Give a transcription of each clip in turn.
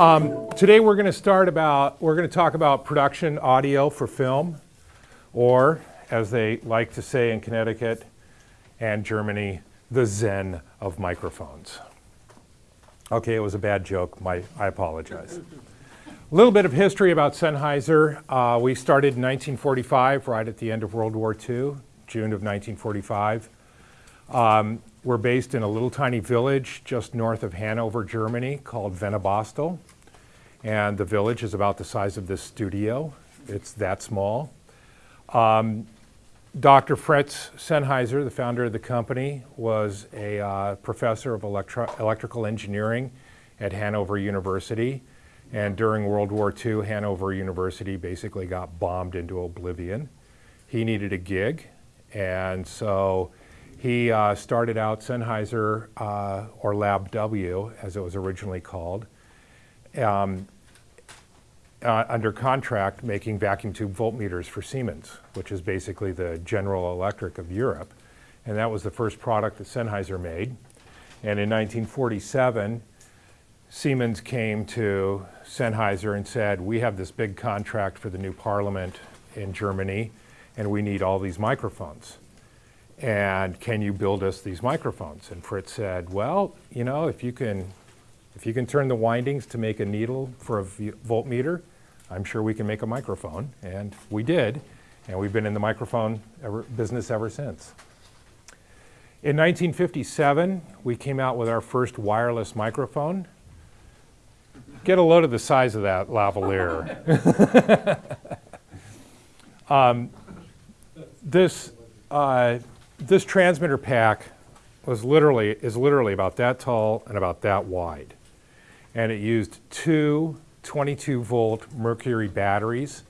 Um, today we're going to start about, we're going to talk about production audio for film, or as they like to say in Connecticut and Germany, the Zen of microphones. Okay, it was a bad joke. My, I apologize. A little bit of history about Sennheiser. Uh, we started in 1945, right at the end of World War II, June of 1945. Um, we're based in a little tiny village just north of Hanover, Germany called Wennebostel. And the village is about the size of this studio. It's that small. Um, Dr. Fritz Sennheiser, the founder of the company, was a uh, professor of electro electrical engineering at Hanover University. And during World War II, Hanover University basically got bombed into oblivion. He needed a gig, and so he uh, started out Sennheiser, uh, or Lab W, as it was originally called, um, uh, under contract making vacuum tube voltmeters for Siemens, which is basically the General Electric of Europe. And that was the first product that Sennheiser made. And in 1947, Siemens came to Sennheiser and said, we have this big contract for the new parliament in Germany, and we need all these microphones. And can you build us these microphones? And Fritz said, well, you know, if you can if you can turn the windings to make a needle for a voltmeter, I'm sure we can make a microphone. And we did. And we've been in the microphone ever, business ever since. In 1957, we came out with our first wireless microphone. Get a load of the size of that lavalier. um, this, uh, this transmitter pack was literally, is literally about that tall and about that wide and it used two 22 volt mercury batteries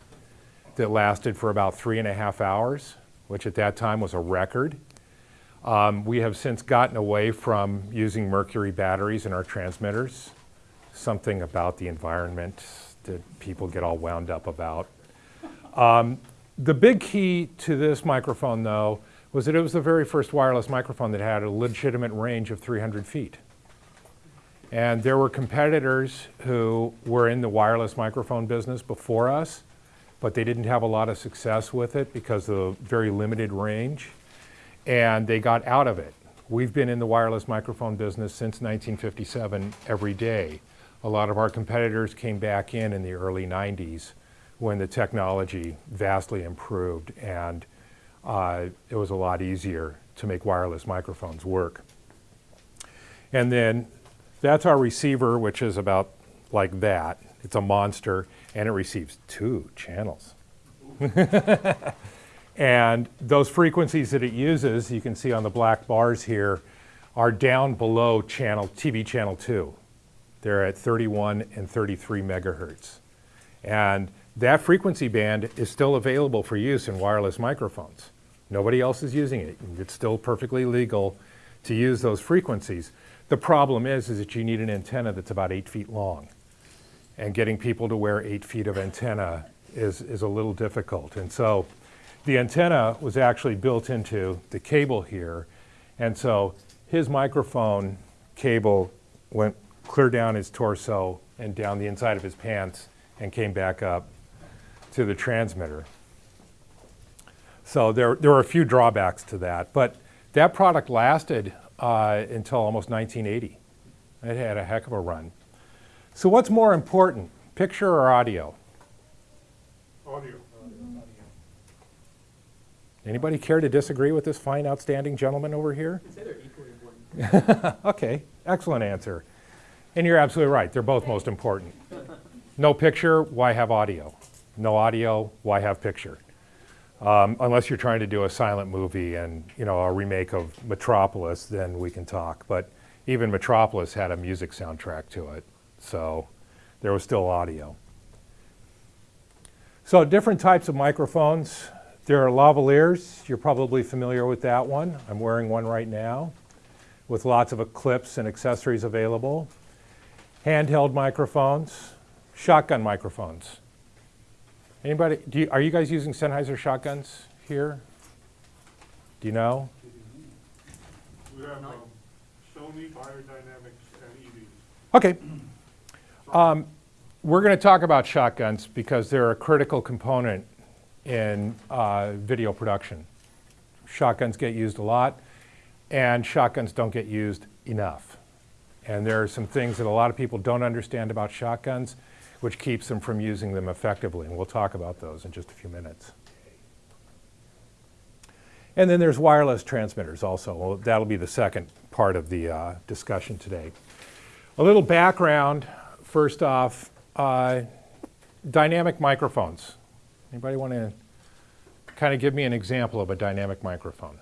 that lasted for about three and a half hours, which at that time was a record. Um, we have since gotten away from using mercury batteries in our transmitters, something about the environment that people get all wound up about. Um, the big key to this microphone, though, was that it was the very first wireless microphone that had a legitimate range of 300 feet. And there were competitors who were in the wireless microphone business before us, but they didn't have a lot of success with it because of the very limited range. And they got out of it. We've been in the wireless microphone business since 1957 every day. A lot of our competitors came back in in the early 90s when the technology vastly improved and uh, it was a lot easier to make wireless microphones work. And then that's our receiver, which is about like that. It's a monster, and it receives two channels. and those frequencies that it uses, you can see on the black bars here, are down below channel TV channel 2. They're at 31 and 33 megahertz. And that frequency band is still available for use in wireless microphones. Nobody else is using it. It's still perfectly legal to use those frequencies. The problem is, is that you need an antenna that's about eight feet long. And getting people to wear eight feet of antenna is, is a little difficult. And so the antenna was actually built into the cable here. And so his microphone cable went clear down his torso and down the inside of his pants and came back up to the transmitter. So there, there were a few drawbacks to that. But that product lasted uh, until almost 1980. It had a heck of a run. So what's more important, picture or audio? Audio. Anybody care to disagree with this fine, outstanding gentleman over here? I'd say they're equally important. okay, excellent answer. And you're absolutely right, they're both most important. No picture, why have audio? No audio, why have picture? Um, unless you're trying to do a silent movie and you know a remake of Metropolis, then we can talk. But even Metropolis had a music soundtrack to it, so there was still audio. So different types of microphones. There are lavaliers. You're probably familiar with that one. I'm wearing one right now with lots of clips and accessories available. Handheld microphones, shotgun microphones. Anybody, you, are you guys using Sennheiser shotguns here? Do you know? We have um, Sony, Beyerdynamics, and EVs. Okay. Um, we're going to talk about shotguns because they're a critical component in uh, video production. Shotguns get used a lot, and shotguns don't get used enough. And there are some things that a lot of people don't understand about shotguns, which keeps them from using them effectively. And we'll talk about those in just a few minutes. And then there's wireless transmitters also. Well, that'll be the second part of the uh, discussion today. A little background, first off, uh, dynamic microphones. Anybody want to kind of give me an example of a dynamic microphone?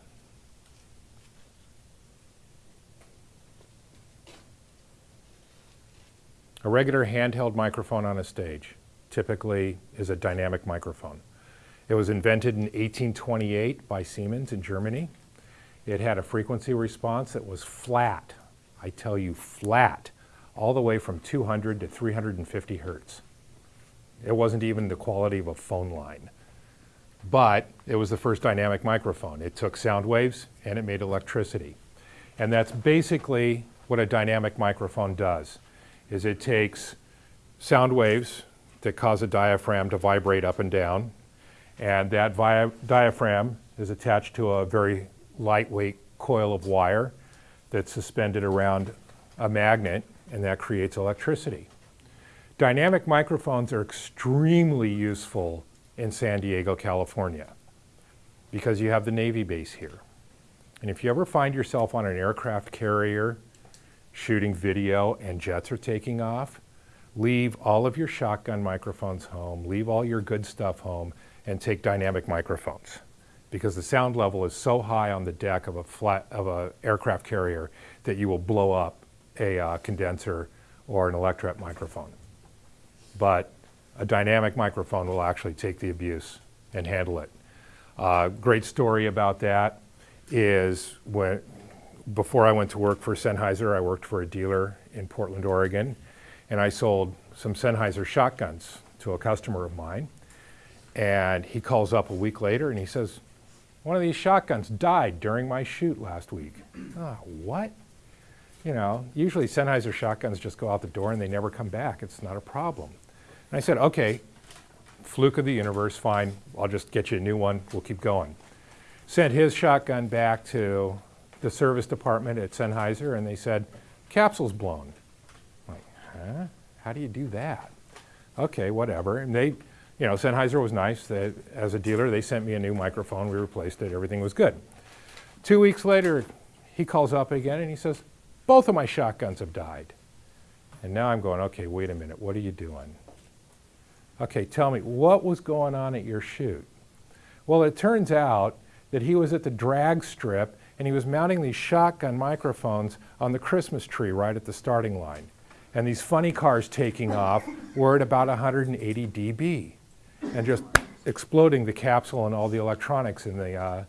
A regular handheld microphone on a stage typically is a dynamic microphone. It was invented in 1828 by Siemens in Germany. It had a frequency response that was flat, I tell you flat, all the way from 200 to 350 hertz. It wasn't even the quality of a phone line. But it was the first dynamic microphone. It took sound waves and it made electricity. And that's basically what a dynamic microphone does, is it takes sound waves that cause a diaphragm to vibrate up and down, and that diaphragm is attached to a very lightweight coil of wire that's suspended around a magnet, and that creates electricity. Dynamic microphones are extremely useful in San Diego, California, because you have the Navy base here. And if you ever find yourself on an aircraft carrier shooting video and jets are taking off, leave all of your shotgun microphones home, leave all your good stuff home, and take dynamic microphones because the sound level is so high on the deck of a flat of a aircraft carrier that you will blow up a uh, condenser or an electret microphone. But a dynamic microphone will actually take the abuse and handle it. Uh, great story about that is when before I went to work for Sennheiser, I worked for a dealer in Portland, Oregon, and I sold some Sennheiser shotguns to a customer of mine. And he calls up a week later and he says, one of these shotguns died during my shoot last week. oh, what? You know, usually Sennheiser shotguns just go out the door and they never come back. It's not a problem. And I said, okay, fluke of the universe, fine. I'll just get you a new one. We'll keep going. Sent his shotgun back to the service department at Sennheiser and they said, capsule's blown. I'm like, huh? How do you do that? Okay, whatever. And they, you know, Sennheiser was nice. They, as a dealer, they sent me a new microphone. We replaced it. Everything was good. Two weeks later, he calls up again and he says, both of my shotguns have died. And now I'm going, okay, wait a minute. What are you doing? Okay, tell me, what was going on at your shoot? Well, it turns out that he was at the drag strip and he was mounting these shotgun microphones on the Christmas tree right at the starting line. And these funny cars taking off were at about 180 dB and just exploding the capsule and all the electronics in the, uh,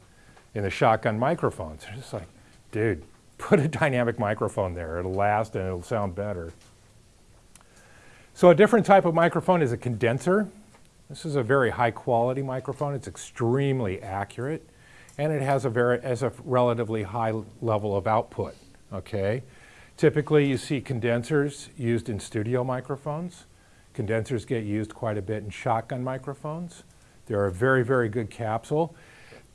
in the shotgun microphones. It's just like, dude, put a dynamic microphone there. It'll last and it'll sound better. So a different type of microphone is a condenser. This is a very high quality microphone. It's extremely accurate and it has a very has a relatively high level of output, okay? Typically you see condensers used in studio microphones. Condensers get used quite a bit in shotgun microphones. They're a very, very good capsule.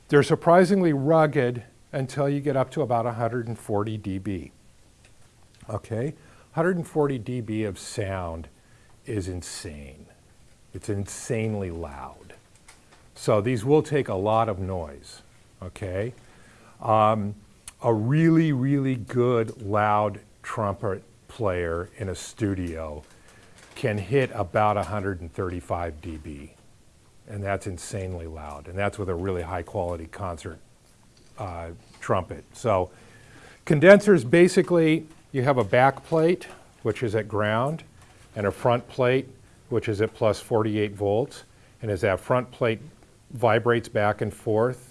They're surprisingly rugged until you get up to about 140 dB. Okay, 140 dB of sound is insane. It's insanely loud. So these will take a lot of noise, okay? Um, a really, really good loud trumpet player in a studio can hit about 135 dB. And that's insanely loud. And that's with a really high quality concert uh, trumpet. So condensers, basically, you have a back plate, which is at ground, and a front plate, which is at plus 48 volts. And as that front plate vibrates back and forth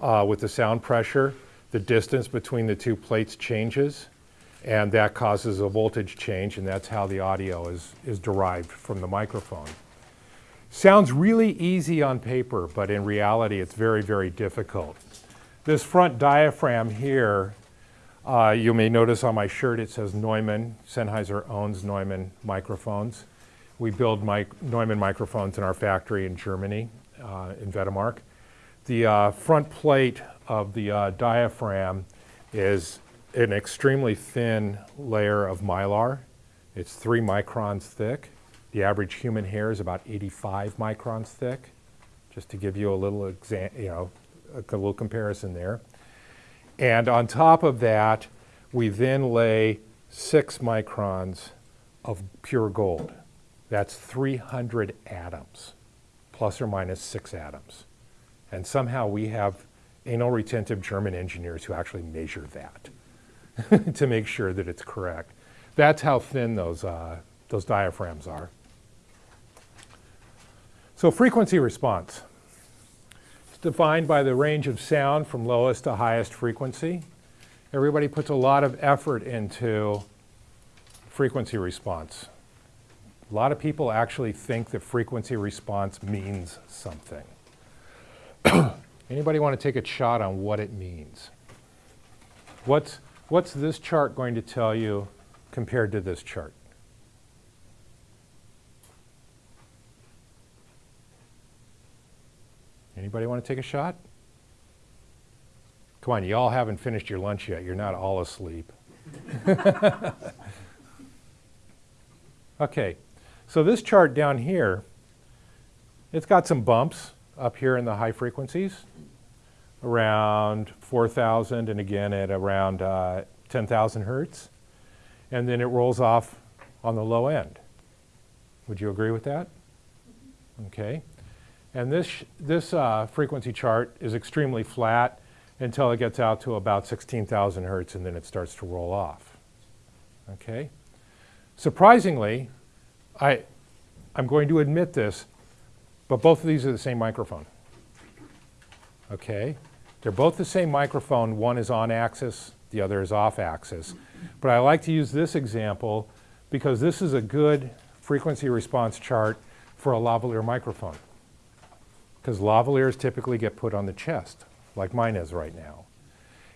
uh, with the sound pressure, the distance between the two plates changes and that causes a voltage change and that's how the audio is, is derived from the microphone. Sounds really easy on paper, but in reality it's very, very difficult. this front diaphragm here, uh, you may notice on my shirt it says Neumann. Sennheiser owns Neumann microphones. We build mic- Neumann microphones in our factory in Germany, uh, in Wedemark. The uh, front plate of the uh, diaphragm is an extremely thin layer of mylar. It's three microns thick. The average human hair is about 85 microns thick, just to give you a little exam, you know, a little comparison there. And on top of that, we then lay six microns of pure gold. That's 300 atoms, plus or minus six atoms. And somehow we have anal retentive German engineers who actually measure that to make sure that it's correct. That's how thin those, uh, those diaphragms are. So frequency response. It's defined by the range of sound from lowest to highest frequency. Everybody puts a lot of effort into frequency response. A lot of people actually think that frequency response means something. Anybody want to take a shot on what it means? What's, what's this chart going to tell you compared to this chart? Anybody want to take a shot? Come on, you all haven't finished your lunch yet. You're not all asleep. okay, so this chart down here, it's got some bumps up here in the high frequencies, around 4,000 and again at around uh, 10,000 hertz. And then it rolls off on the low end. Would you agree with that? Okay. And this, this uh, frequency chart is extremely flat until it gets out to about 16,000 hertz and then it starts to roll off. Okay? Surprisingly, I, I'm going to admit this, but both of these are the same microphone. Okay? They're both the same microphone. One is on axis, the other is off axis. But I like to use this example because this is a good frequency response chart for a lavalier microphone. Because lavaliers typically get put on the chest, like mine is right now.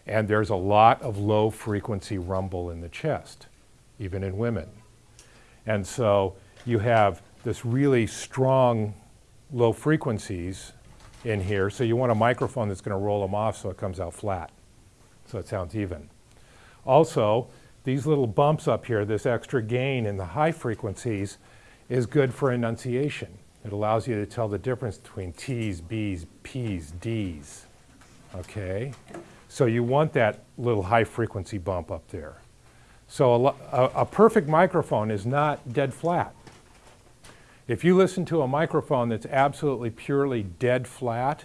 And there's a lot of low frequency rumble in the chest, even in women. And so you have this really strong low frequencies in here. So you want a microphone that's going to roll them off so it comes out flat, so it sounds even. Also, these little bumps up here, this extra gain in the high frequencies, is good for enunciation. It allows you to tell the difference between T's, B's, P's, D's. Okay? So you want that little high frequency bump up there. So a, a, a perfect microphone is not dead flat. If you listen to a microphone that's absolutely purely dead flat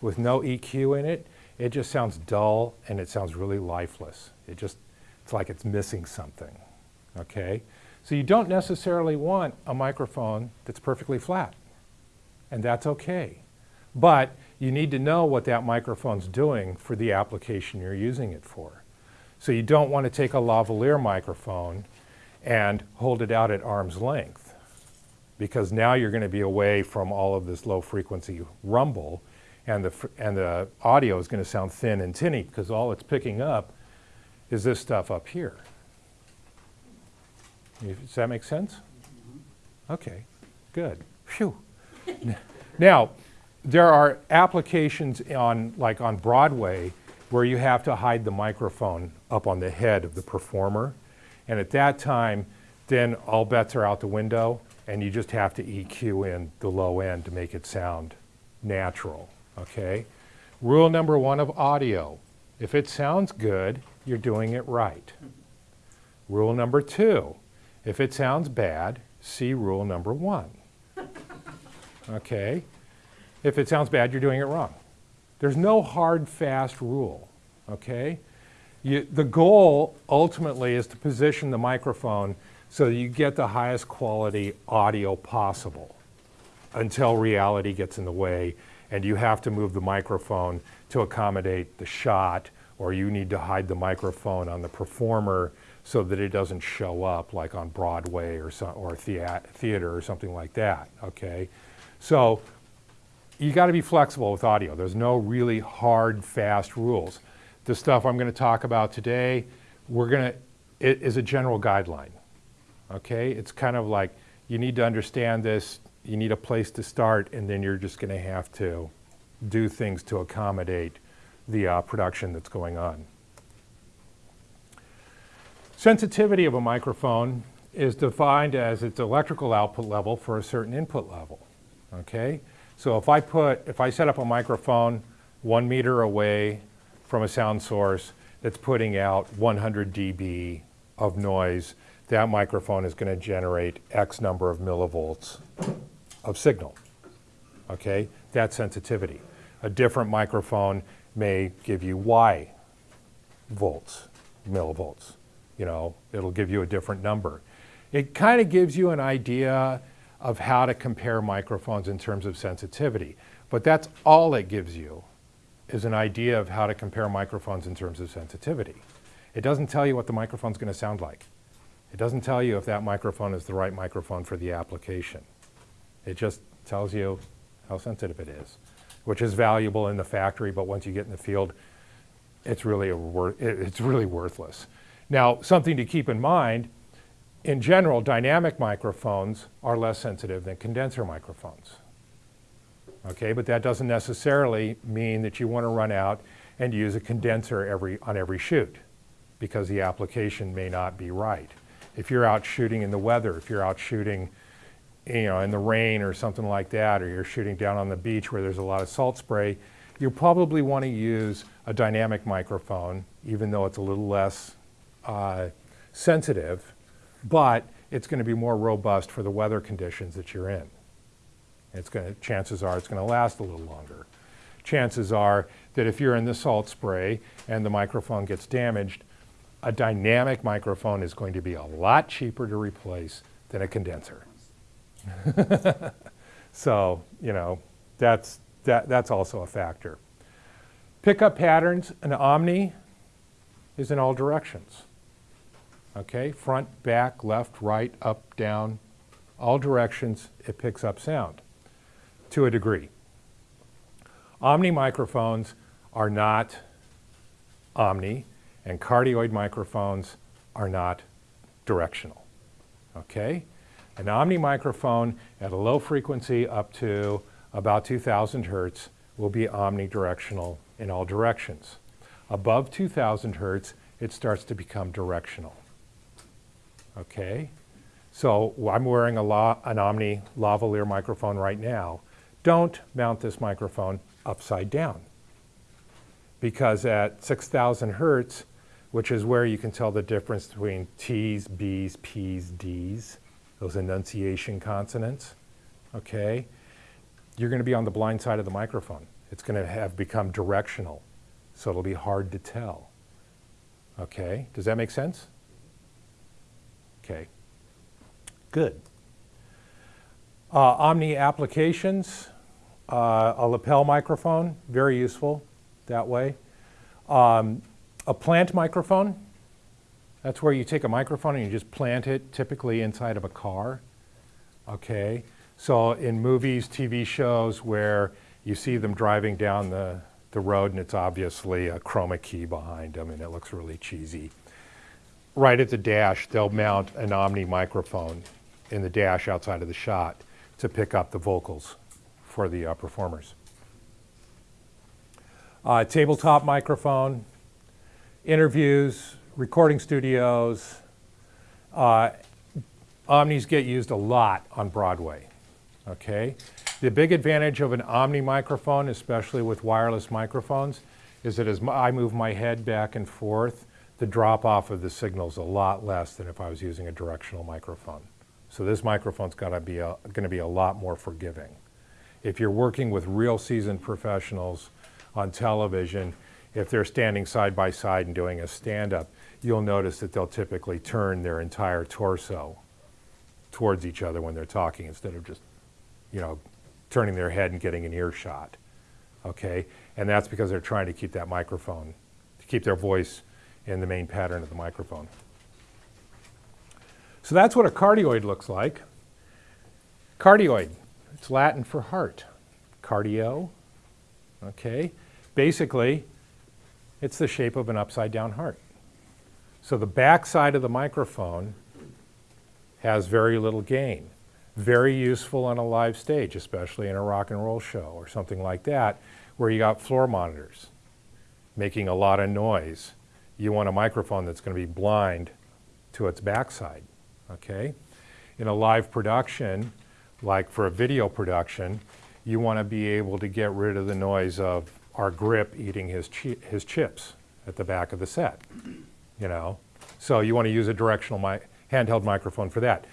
with no EQ in it, it just sounds dull and it sounds really lifeless. It just, it's like it's missing something. Okay? So you don't necessarily want a microphone that's perfectly flat. And that's okay. But you need to know what that microphone's doing for the application you're using it for. So you don't want to take a lavalier microphone and hold it out at arm's length because now you're going to be away from all of this low frequency rumble and the, and the audio is going to sound thin and tinny because all it's picking up is this stuff up here. Does that make sense? Mm-hmm. Okay, good. Phew. now, there are applications on, like on Broadway, where you have to hide the microphone up on the head of the performer. And at that time, then all bets are out the window, and you just have to EQ in the low end to make it sound natural. Okay? Rule number one of audio if it sounds good, you're doing it right. Rule number two if it sounds bad, see rule number one. Okay? If it sounds bad, you're doing it wrong. There's no hard, fast rule. Okay? You, the goal ultimately is to position the microphone so you get the highest quality audio possible until reality gets in the way and you have to move the microphone to accommodate the shot or you need to hide the microphone on the performer so that it doesn't show up like on Broadway or, or thea- theater or something like that, okay? So you got to be flexible with audio. There's no really hard, fast rules. The stuff I'm going to talk about today, we're to, it is a general guideline. Okay? It's kind of like you need to understand this, you need a place to start, and then you're just going to have to do things to accommodate the uh, production that's going on. Sensitivity of a microphone is defined as its electrical output level for a certain input level. Okay? So if I put, if I set up a microphone one meter away from a sound source that's putting out 100 dB of noise, that microphone is going to generate X number of millivolts of signal. Okay? That's sensitivity. A different microphone may give you Y volts, millivolts. You know, it'll give you a different number. It kind of gives you an idea of how to compare microphones in terms of sensitivity. But that's all it gives you is an idea of how to compare microphones in terms of sensitivity. It doesn't tell you what the microphone's going to sound like. It doesn't tell you if that microphone is the right microphone for the application. It just tells you how sensitive it is, which is valuable in the factory, but once you get in the field, it's really, a it's really worthless. Now, something to keep in mind, in general, dynamic microphones are less sensitive than condenser microphones. Okay, but that doesn't necessarily mean that you want to run out and use a condenser every, on every shoot because the application may not be right. If you're out shooting in the weather, if you're out shooting you know, in the rain or something like that, or you're shooting down on the beach where there's a lot of salt spray, you probably want to use a dynamic microphone, even though it's a little less uh, sensitive, but it's going to be more robust for the weather conditions that you're in. It's going to, chances are it's going to last a little longer. Chances are that if you're in the salt spray and the microphone gets damaged, a dynamic microphone is going to be a lot cheaper to replace than a condenser. so, you know, that's, that, that's also a factor. Pickup patterns, an Omni is in all directions. Okay, front, back, left, right, up, down, all directions, it picks up sound to a degree. Omni microphones are not omni, and cardioid microphones are not directional. Okay? An omni microphone at a low frequency up to about 2000 hertz will be omnidirectional in all directions. Above 2000 hertz, it starts to become directional. Okay? So I'm wearing an Omni lavalier microphone right now. Don't mount this microphone upside down because at 6,000 hertz, which is where you can tell the difference between T's, B's, P's, D's, those enunciation consonants, okay, you're going to be on the blind side of the microphone. It's going to have become directional, so it'll be hard to tell. Okay, does that make sense? Okay, good. Uh, Omni applications, uh, a lapel microphone, very useful that way. Um, a plant microphone, that's where you take a microphone and you just plant it, typically inside of a car. Okay, so in movies, TV shows where you see them driving down the, the road and it's obviously a chroma key behind them and it looks really cheesy. Right at the dash, they'll mount an Omni microphone in the dash outside of the shot to pick up the vocals for the uh, performers. Uh, tabletop microphone, interviews, recording studios. Uh, Omnis get used a lot on Broadway. Okay? The big advantage of an Omni microphone, especially with wireless microphones, is that as I move my head back and forth, the drop off of the signal is a lot less than if I was using a directional microphone. So this microphone's got to be going to be a lot more forgiving. If you're working with real seasoned professionals on television, if they're standing side by side and doing a stand-up, you'll notice that they'll typically turn their entire torso towards each other when they're talking instead of just, you know, turning their head and getting an earshot. Okay? And that's because they're trying to keep that microphone, to keep their voice in the main pattern of the microphone. So that's what a cardioid looks like. Cardioid, it's Latin for heart. cardio. Okay? Basically, it's the shape of an upside down heart. So the back side of the microphone has very little gain. Very useful on a live stage, especially in a rock and roll show or something like that, where you got floor monitors making a lot of noise. You want a microphone that's going to be blind to its backside, okay? In a live production, like for a video production, you want to be able to get rid of the noise of our grip eating his, chi- his chips at the back of the set, you know? So you want to use a directional mi- handheld microphone for that.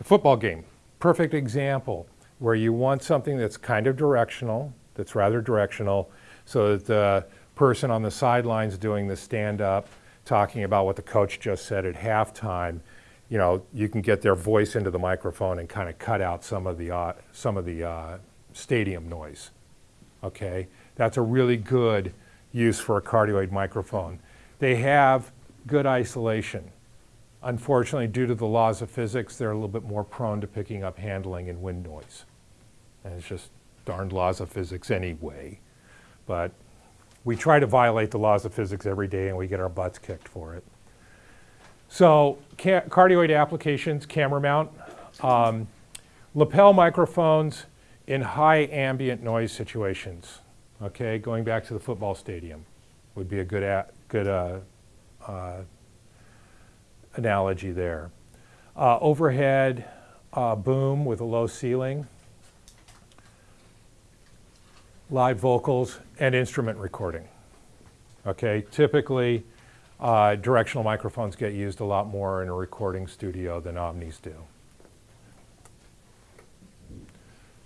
A football game, perfect example, where you want something that's kind of directional, that's rather directional, so that the person on the sidelines doing the stand-up, talking about what the coach just said at halftime, you know, you can get their voice into the microphone and kind of cut out some of the, uh, some of the uh, stadium noise. Okay? That's a really good use for a cardioid microphone. They have good isolation. Unfortunately, due to the laws of physics, they're a little bit more prone to picking up handling and wind noise. And it's just darned laws of physics anyway. But we try to violate the laws of physics every day and we get our butts kicked for it. So ca- cardioid applications, camera mount, um, lapel microphones in high ambient noise situations. Okay, going back to the football stadium would be a good, a- good uh, uh, analogy there. Uh, overhead uh, boom with a low ceiling, live vocals, and instrument recording. Okay, typically uh, directional microphones get used a lot more in a recording studio than omnis do.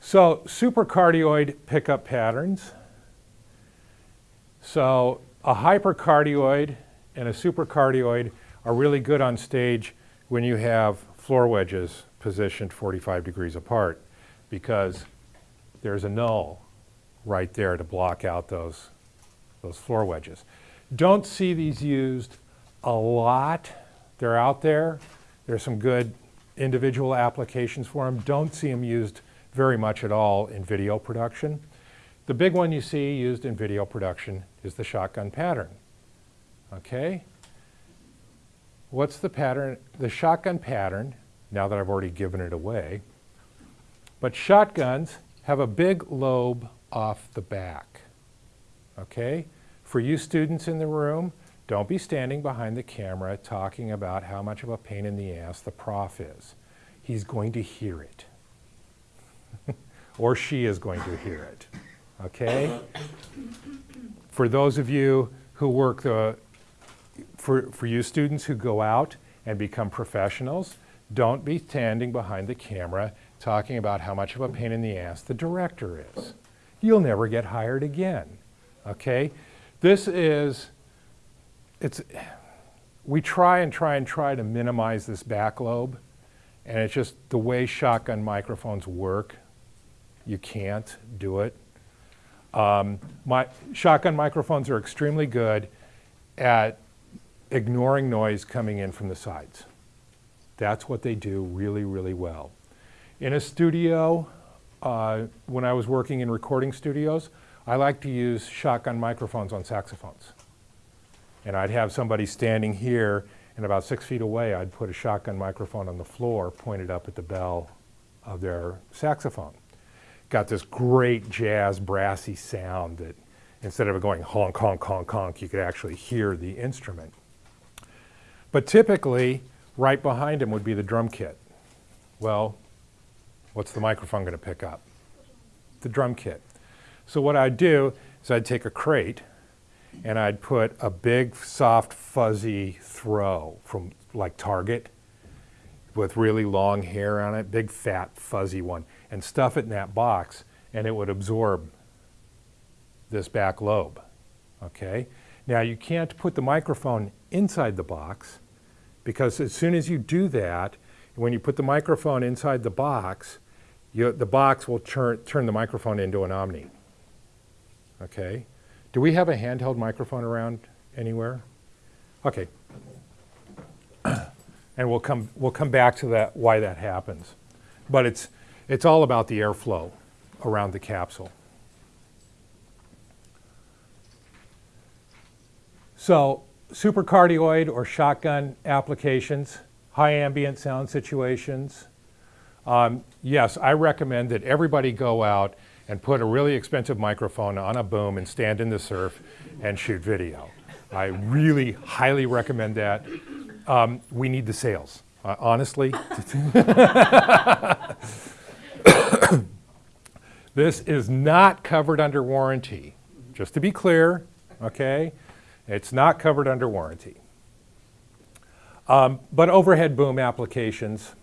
So supercardioid pickup patterns. So a hypercardioid and a supercardioid are really good on stage when you have floor wedges positioned 45 degrees apart because there's a null right there to block out those, those floor wedges. Don't see these used a lot. They're out there. There's some good individual applications for them. Don't see them used very much at all in video production. The big one you see used in video production is the shotgun pattern. Okay? What's the pattern? The shotgun pattern, now that I've already given it away, but shotguns have a big lobe off the back. Okay? For you students in the room, don't be standing behind the camera talking about how much of a pain in the ass the prof is. He's going to hear it. or she is going to hear it. Okay? For those of you who work the, for, for you students who go out and become professionals, don't be standing behind the camera talking about how much of a pain in the ass the director is. You'll never get hired again. Okay? This is, it's, we try and try and try to minimize this back lobe, and it's just the way shotgun microphones work, you can't do it. Um, my, shotgun microphones are extremely good at ignoring noise coming in from the sides. That's what they do really, really well. In a studio, uh, when I was working in recording studios, I like to use shotgun microphones on saxophones. And I'd have somebody standing here, and about six feet away, I'd put a shotgun microphone on the floor pointed up at the bell of their saxophone. Got this great jazz brassy sound that instead of it going honk, honk, honk, honk, you could actually hear the instrument. But typically, right behind him would be the drum kit. Well, what's the microphone going to pick up? The drum kit. So what I'd do is I'd take a crate and I'd put a big, soft, fuzzy throw from like Target with really long hair on it, big, fat, fuzzy one, and stuff it in that box, and it would absorb this back lobe. Okay? Now you can't put the microphone inside the box because as soon as you do that, when you put the microphone inside the box, you, the box will turn, turn the microphone into an Omni. Okay? Do we have a handheld microphone around anywhere? Okay. and we'll come, we'll come back to that, why that happens. But it's, it's all about the airflow around the capsule. So supercardioid or shotgun applications, high ambient sound situations. Um, yes, I recommend that everybody go out and put a really expensive microphone on a boom and stand in the surf and shoot video. I really highly recommend that. Um, we need the sales, uh, honestly. this is not covered under warranty. Just to be clear, okay? It's not covered under warranty. Um, but overhead boom applications.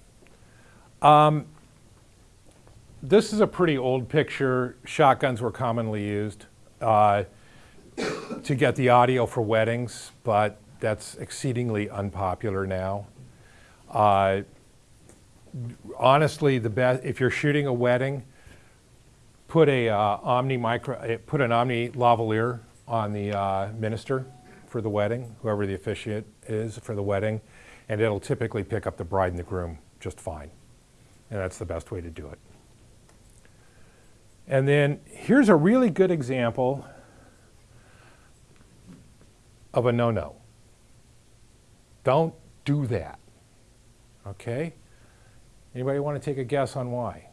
Um, this is a pretty old picture. Shotguns were commonly used uh, to get the audio for weddings, but that's exceedingly unpopular now. Uh, honestly, the best if you're shooting a wedding, put a uh, Omni micro, uh, put an Omni lavalier on the uh, minister for the wedding, whoever the officiant is for the wedding, and it'll typically pick up the bride and the groom just fine. And that's the best way to do it. And then here's a really good example of a no-no. Don't do that. Okay? Anybody want to take a guess on why?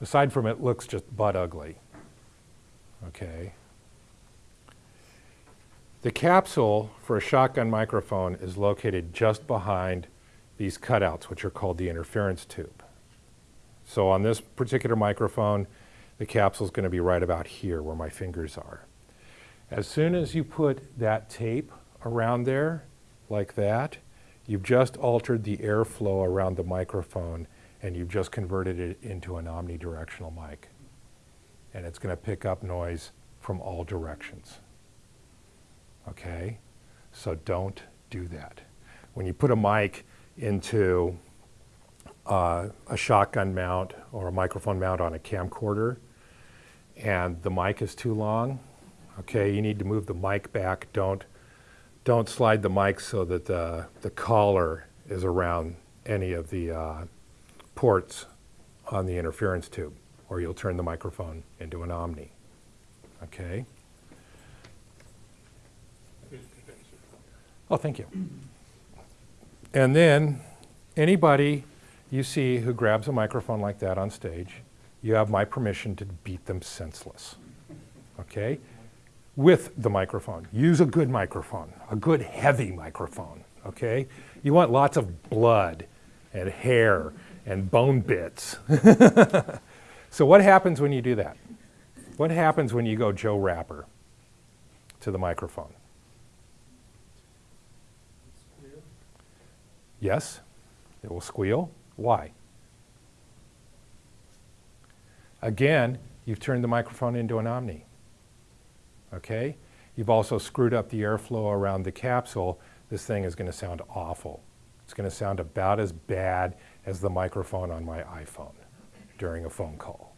Aside from it looks just butt ugly. Okay. The capsule for a shotgun microphone is located just behind these cutouts, which are called the interference tube. So on this particular microphone, the capsule is going to be right about here where my fingers are. As soon as you put that tape around there, like that, you've just altered the airflow around the microphone and you've just converted it into an omnidirectional mic. And it's going to pick up noise from all directions. Okay? So don't do that. When you put a mic into uh, a shotgun mount or a microphone mount on a camcorder and the mic is too long, okay, you need to move the mic back. Don't, don't slide the mic so that the, the collar is around any of the uh, ports on the interference tube or you'll turn the microphone into an Omni. Okay? Oh, thank you. And then anybody you see who grabs a microphone like that on stage, you have my permission to beat them senseless. Okay? With the microphone. Use a good microphone, a good heavy microphone. Okay? You want lots of blood and hair and bone bits. so what happens when you do that? What happens when you go Joe Rapper to the microphone? Yes, it will squeal. Why? Again, you've turned the microphone into an Omni. Okay? You've also screwed up the airflow around the capsule. This thing is going to sound awful. It's going to sound about as bad as the microphone on my iPhone during a phone call.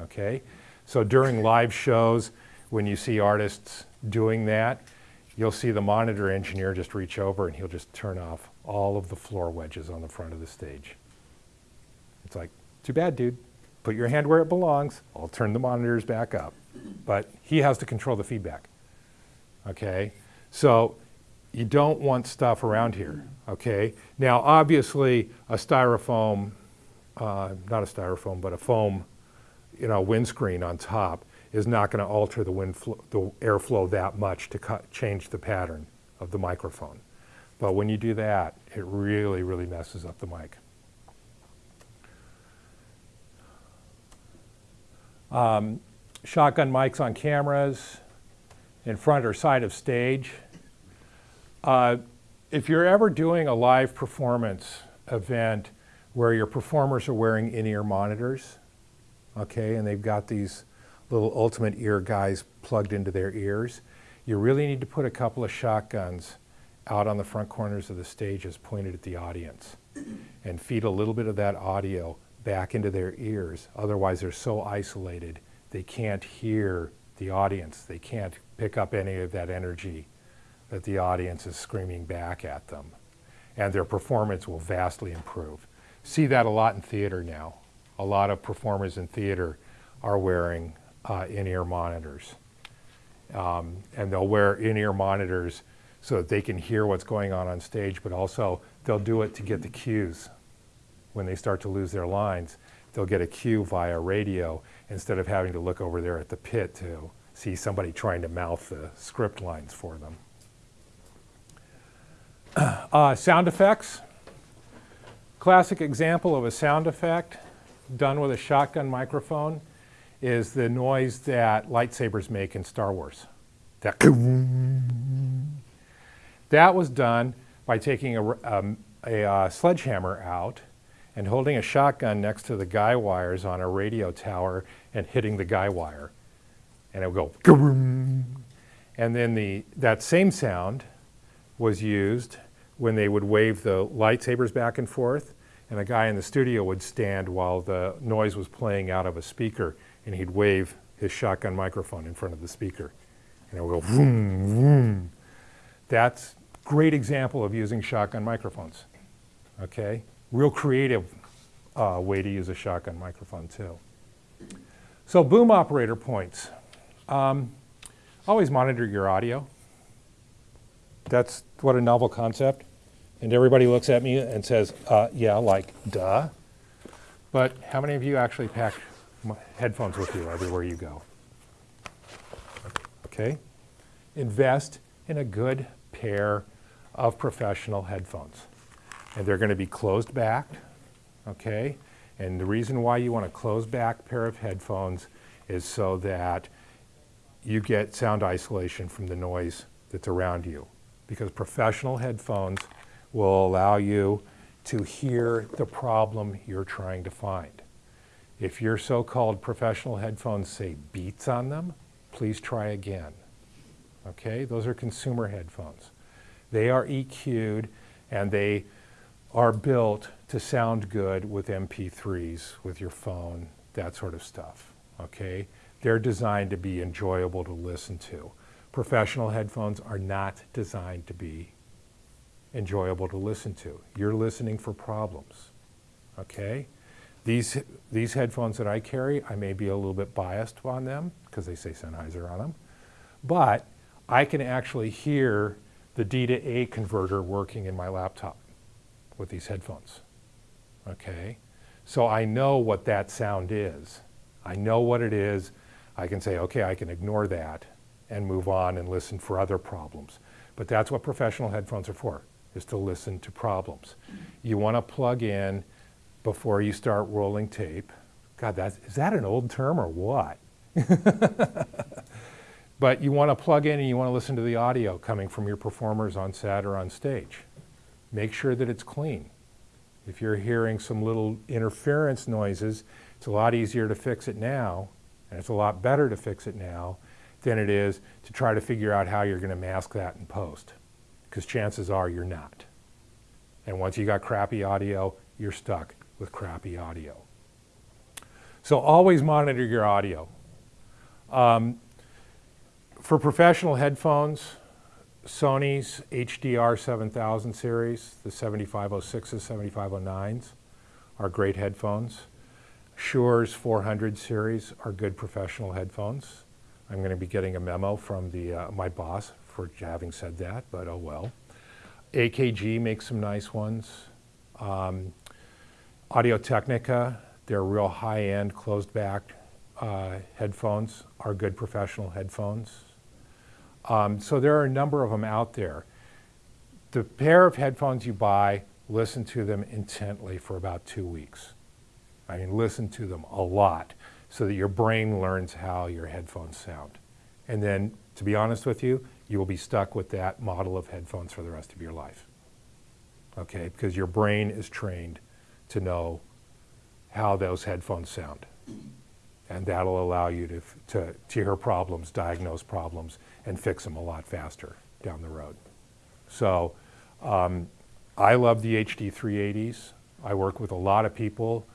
Okay? So during live shows, when you see artists doing that, you'll see the monitor engineer just reach over and he'll just turn off all of the floor wedges on the front of the stage. It's like, too bad, dude. Put your hand where it belongs. I'll turn the monitors back up. But he has to control the feedback. Okay? So you don't want stuff around here. Okay? Now, obviously, a styrofoam, uh, not a styrofoam, but a foam, you know, windscreen on top is not going to alter the, wind the airflow that much to cut, change the pattern of the microphone. But when you do that, it really, really messes up the mic. Um, shotgun mics on cameras, in front or side of stage. Uh, if you're ever doing a live performance event where your performers are wearing in-ear monitors, okay, and they've got these little ultimate ear guys plugged into their ears, you really need to put a couple of shotguns out on the front corners of the stage as pointed at the audience and feed a little bit of that audio back into their ears. Otherwise, they're so isolated, they can't hear the audience. They can't pick up any of that energy that the audience is screaming back at them. And their performance will vastly improve. See that a lot in theater now. A lot of performers in theater are wearing uh, in-ear monitors. Um, and they'll wear in-ear monitors so that they can hear what's going on on stage, but also they'll do it to get the cues. When they start to lose their lines, they'll get a cue via radio instead of having to look over there at the pit to see somebody trying to mouth the script lines for them. Uh, sound effects. Classic example of a sound effect done with a shotgun microphone is the noise that lightsabers make in Star Wars. That, that was done by taking a, um, a uh, sledgehammer out and holding a shotgun next to the guy wires on a radio tower and hitting the guy wire. And it would go, "Kaboom." and then the, that same sound was used when they would wave the lightsabers back and forth, and a guy in the studio would stand while the noise was playing out of a speaker, and he'd wave his shotgun microphone in front of the speaker. And it would go vroom, vroom. That's great example of using shotgun microphones. Okay? Real creative uh, way to use a shotgun microphone too. So boom operator points. Um, always monitor your audio. That's what a novel concept. And everybody looks at me and says, uh, yeah, like, duh. But how many of you actually pack headphones with you everywhere you go? Okay? Invest in a good pair of professional headphones. And they're going to be closed backed, okay? And the reason why you want a closed back pair of headphones is so that you get sound isolation from the noise that's around you. Because professional headphones will allow you to hear the problem you're trying to find. If your so-called professional headphones say beats on them, please try again. Okay, those are consumer headphones. They are EQ'd and they are built to sound good with MP3s, with your phone, that sort of stuff. Okay, they're designed to be enjoyable to listen to. Professional headphones are not designed to be enjoyable to listen to. You're listening for problems. Okay? These, these headphones that I carry, I may be a little bit biased on them because they say Sennheiser on them, but I can actually hear the D to A converter working in my laptop with these headphones. Okay? So I know what that sound is. I know what it is. I can say, okay, I can ignore that and move on and listen for other problems. But that's what professional headphones are for, is to listen to problems. You want to plug in before you start rolling tape. God, that's, is that an old term or what? but you want to plug in and you want to listen to the audio coming from your performers on set or on stage. Make sure that it's clean. If you're hearing some little interference noises, it's a lot easier to fix it now, and it's a lot better to fix it now than it is to try to figure out how you're going to mask that in post. Because chances are you're not. And once you got crappy audio, you're stuck with crappy audio. So always monitor your audio. Um, for professional headphones, Sony's HDR 7000 series, the 7506s, 7509s are great headphones. Shure's 400 series are good professional headphones. I'm going to be getting a memo from the, uh, my boss for having said that, but oh well. AKG makes some nice ones. Um, Audio Technica, they're real high-end, closed-back uh, headphones, are good professional headphones. Um, so there are a number of them out there. The pair of headphones you buy, listen to them intently for about two weeks. I mean, listen to them a lot so that your brain learns how your headphones sound. And then, to be honest with you, you will be stuck with that model of headphones for the rest of your life. Okay, because your brain is trained to know how those headphones sound. And that'll allow you to, to, to hear problems, diagnose problems, and fix them a lot faster down the road. So um, I love the HD 380s. I work with a lot of people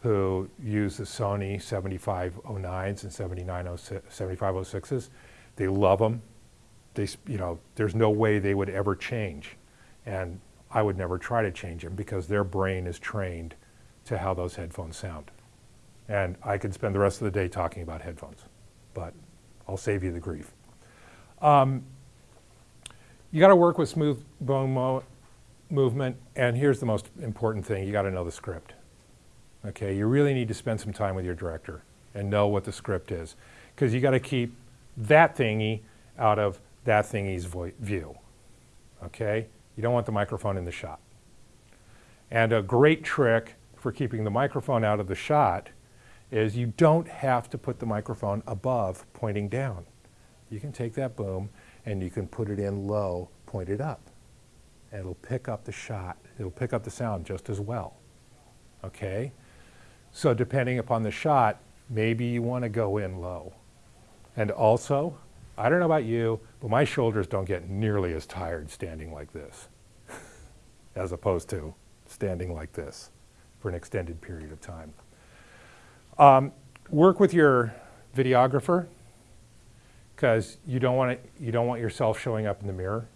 who use the Sony 7509s and 7506s. They love them. They, you know, there's no way they would ever change. And I would never try to change them because their brain is trained to how those headphones sound. And I could spend the rest of the day talking about headphones. but I'll save you the grief. Um, you got to work with smooth bone mo- movement, and here's the most important thing: you got to know the script. Okay, you really need to spend some time with your director and know what the script is, because you got to keep that thingy out of that thingy's view. Okay, you don't want the microphone in the shot. And a great trick for keeping the microphone out of the shot is you don't have to put the microphone above pointing down. You can take that boom and you can put it in low, pointed up. And it'll pick up the shot, it'll pick up the sound just as well. Okay? So depending upon the shot, maybe you want to go in low. And also, I don't know about you, but my shoulders don't get nearly as tired standing like this as opposed to standing like this for an extended period of time. Um, work with your videographer because you don't want you don't want yourself showing up in the mirror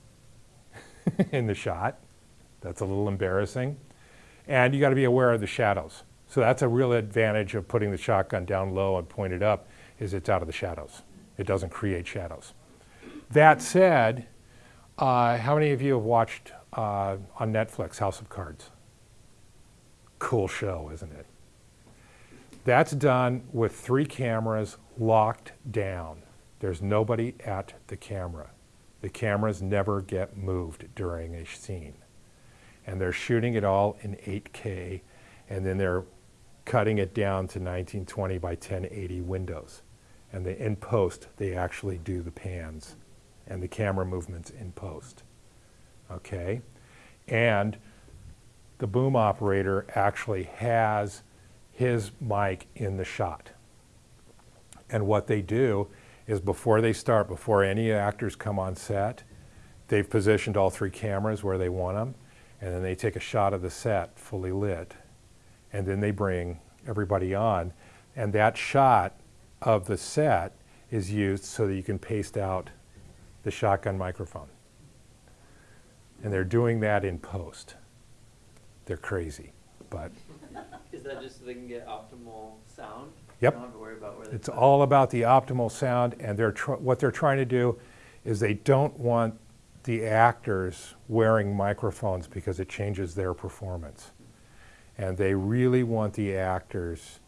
in the shot. That's a little embarrassing. And you got to be aware of the shadows. So that's a real advantage of putting the shotgun down low and pointed up is it's out of the shadows. It doesn't create shadows. That said, uh, how many of you have watched uh, on Netflix House of Cards? Cool show, isn't it? That's done with three cameras locked down. There's nobody at the camera. The cameras never get moved during a scene. And they're shooting it all in 8K, and then they're cutting it down to 1920 by 1080 windows. And they, in post, they actually do the pans and the camera movements in post. Okay? And the boom operator actually has his mic in the shot. And what they do is before they start, before any actors come on set, they've positioned all three cameras where they want them, and then they take a shot of the set fully lit, and then they bring everybody on, and that shot of the set is used so that you can paste out the shotgun microphone. And they're doing that in post. They're crazy, but Is that just so they can get optimal sound? Yep. Don't have to worry about where It's all about the optimal sound, and they're tr- what they're trying to do is they don't want the actors wearing microphones because it changes their performance. And they really want the actors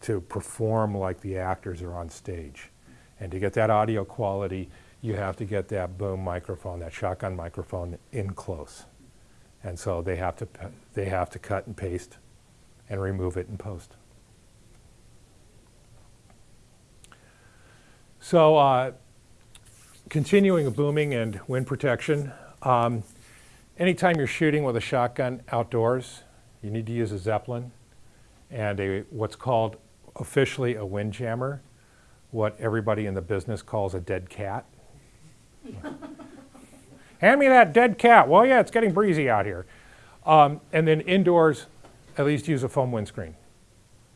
to perform like the actors are on stage. And to get that audio quality, you have to get that boom microphone, that shotgun microphone in close. And so they have to, they have to cut and paste and remove it in post. So, uh, continuing booming and wind protection, um, anytime you're shooting with a shotgun outdoors, you need to use a Zeppelin and a what's called officially a wind jammer, what everybody in the business calls a dead cat. Hand me that dead cat. Well, yeah, it's getting breezy out here. Um, and then indoors, at least use a foam windscreen.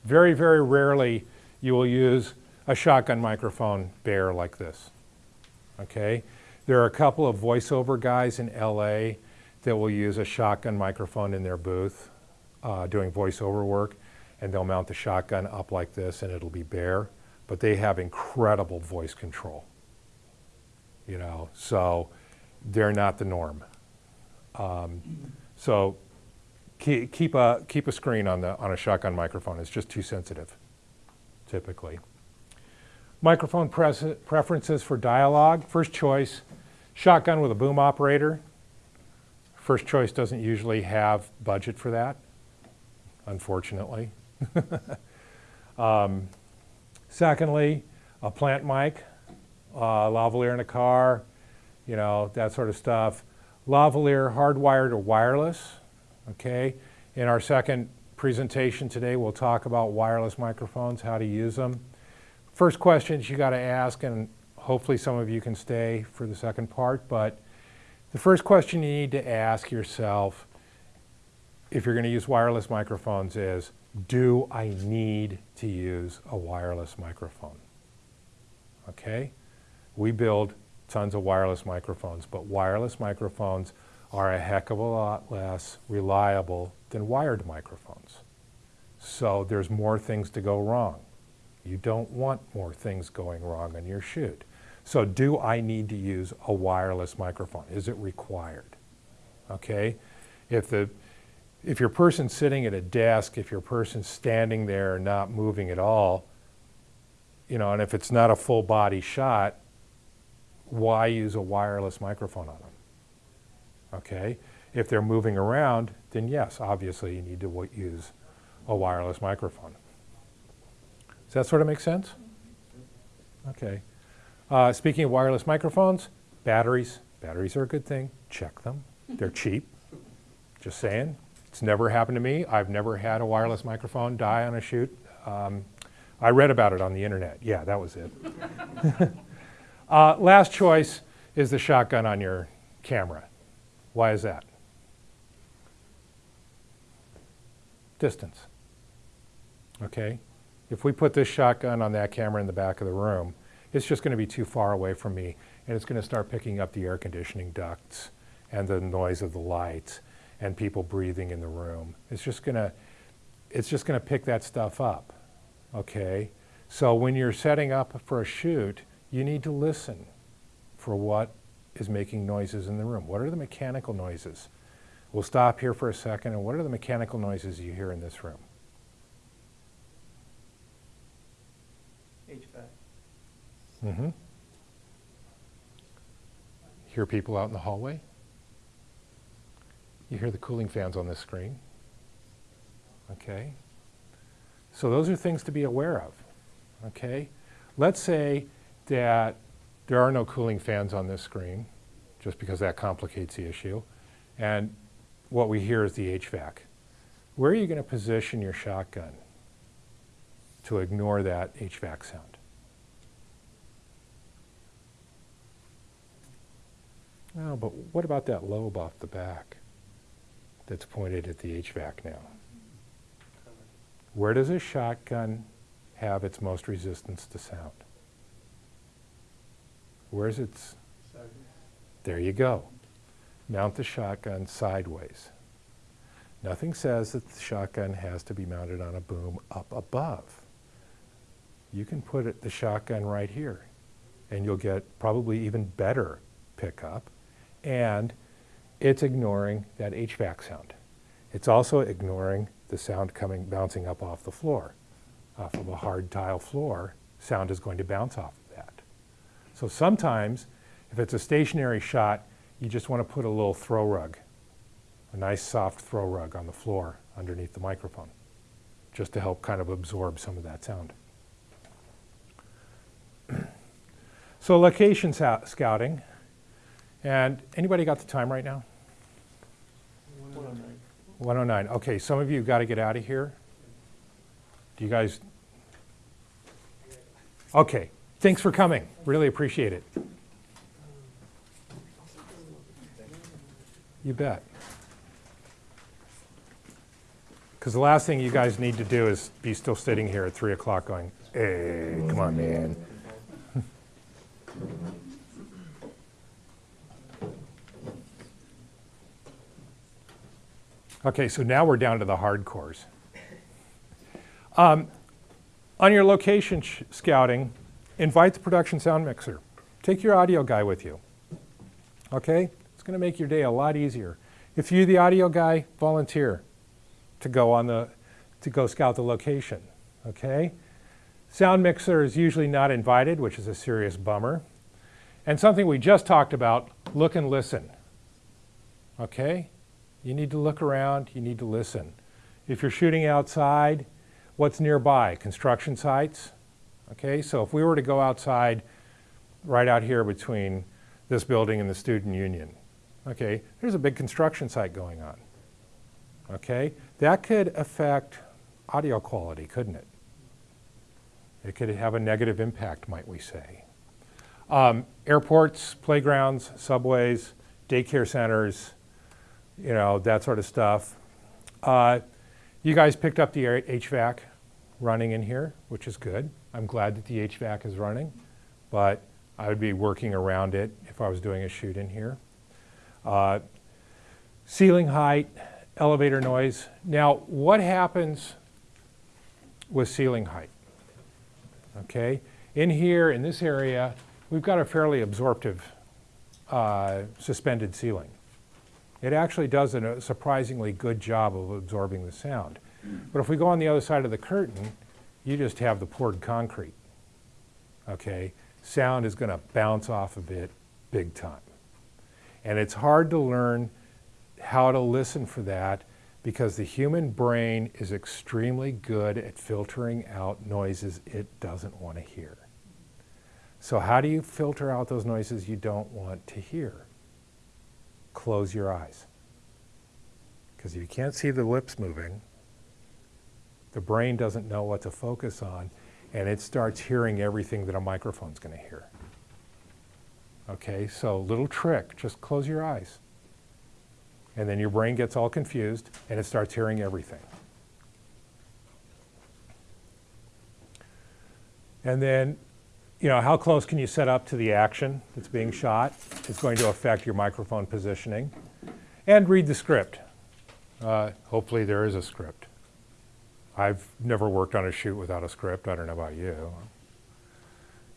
Very, very rarely you will use a shotgun microphone bare like this. Okay? There are a couple of voiceover guys in LA that will use a shotgun microphone in their booth uh, doing voiceover work, and they'll mount the shotgun up like this and it'll be bare, but they have incredible voice control. You know, so they're not the norm. Um, so keep, a, keep a screen on, the, on a shotgun microphone. It's just too sensitive, typically. Microphone preferences for dialogue. First choice, shotgun with a boom operator. First choice doesn't usually have budget for that, unfortunately. um, secondly, a plant mic, uh, lavalier in a car, you know, that sort of stuff. Lavalier hardwired or wireless, okay? In our second presentation today, we'll talk about wireless microphones, how to use them. First questions you got to ask, and hopefully some of you can stay for the second part, but the first question you need to ask yourself if you're going to use wireless microphones is, do I need to use a wireless microphone? Okay? We build tons of wireless microphones, but wireless microphones are a heck of a lot less reliable than wired microphones. So there's more things to go wrong. You don't want more things going wrong on your shoot. So do I need to use a wireless microphone? Is it required? Okay? If the if your person's sitting at a desk, if your person's standing there not moving at all, you know, and if it's not a full body shot, why use a wireless microphone on them? Okay? If they're moving around, then yes, obviously you need to w- use a wireless microphone. Does that sort of make sense? Okay. Uh, speaking of wireless microphones, batteries. Batteries are a good thing. Check them. They're cheap. Just saying. It's never happened to me. I've never had a wireless microphone die on a shoot. Um, I read about it on the internet. Yeah, that was it. uh, last choice is the shotgun on your camera. Why is that? Distance. Okay? If we put this shotgun on that camera in the back of the room, it's just going to be too far away from me, and it's going to start picking up the air conditioning ducts and the noise of the lights and people breathing in the room. It's just going to it's just going to pick that stuff up. Okay? So when you're setting up for a shoot, you need to listen for what is making noises in the room. What are the mechanical noises? We'll stop here for a second, and what are the mechanical noises you hear in this room? HVAC. Mm-hmm. Hear people out in the hallway? You hear the cooling fans on this screen? Okay. So those are things to be aware of. Okay. Let's say that there are no cooling fans on this screen, just because that complicates the issue, and what we hear is the HVAC. Where are you going to position your shotgun to ignore that HVAC sound? Oh, but what about that lobe off the back that's pointed at the HVAC now? Where does a shotgun have its most resistance to sound? Where's its? There you go. Mount the shotgun sideways. Nothing says that the shotgun has to be mounted on a boom up above. You can put it, the shotgun right here, and you'll get probably even better pickup and it's ignoring that HVAC sound. It's also ignoring the sound coming bouncing up off the floor. Off of a hard tile floor, sound is going to bounce off. So sometimes, if it's a stationary shot, you just want to put a little throw rug, a nice soft throw rug on the floor underneath the microphone, just to help kind of absorb some of that sound. so location scouting. And anybody got the time right now? 109. 109. Okay, some of you got to get out of here. Do you guys? Okay, thanks for coming. Really appreciate it. You bet. Because the last thing you guys need to do is be still sitting here at 3 o'clock going, hey, come on, man. Okay, so now we're down to the hardcores. Um, on your location scouting, invite the production sound mixer. Take your audio guy with you. Okay? It's going to make your day a lot easier. If you're the audio guy, volunteer to go on the to go scout the location. Okay? Sound mixer is usually not invited, which is a serious bummer. And something we just talked about, look and listen. Okay? You need to look around, you need to listen. If you're shooting outside, what's nearby? Construction sites? Okay, so if we were to go outside right out here between this building and the student union, okay, there's a big construction site going on. Okay, that could affect audio quality, couldn't it? It could have a negative impact, might we say. Um, airports, playgrounds, subways, daycare centers, you know, that sort of stuff. Uh, you guys picked up the HVAC running in here, which is good. I'm glad that the HVAC is running, but I would be working around it if I was doing a shoot in here. Uh, ceiling height, elevator noise. Now, what happens with ceiling height? okay? In here, in this area, we've got a fairly absorptive uh, suspended ceiling. It actually does a surprisingly good job of absorbing the sound. But if we go on the other side of the curtain, you just have the poured concrete, okay? Sound is gonna bounce off of it big time. And it's hard to learn how to listen for that because the human brain is extremely good at filtering out noises it doesn't want to hear. So how do you filter out those noises you don't want to hear? Close your eyes. Because you can't see the lips moving, the brain doesn't know what to focus on, and it starts hearing everything that a microphone's going to hear. Okay, so little trick, just close your eyes. And then your brain gets all confused and it starts hearing everything. And then, you know, how close can you set up to the action that's being shot? It's going to affect your microphone positioning. And read the script. Uh, hopefully there is a script. I've never worked on a shoot without a script. I don't know about you.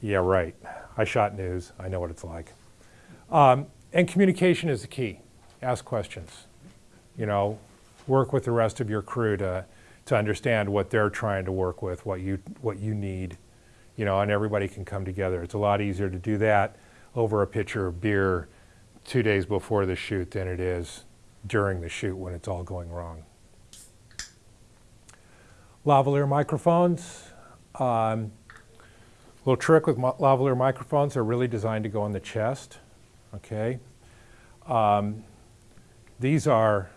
Yeah, right. I shot news. I know what it's like. Um, and communication is the key. Ask questions. You know, work with the rest of your crew to, to understand what they're trying to work with, what you, what you need. You know, and everybody can come together. It's a lot easier to do that over a pitcher of beer two days before the shoot than it is during the shoot when it's all going wrong. Lavalier microphones. Um, little trick with lavalier microphones, they're really designed to go on the chest, okay? Um, these are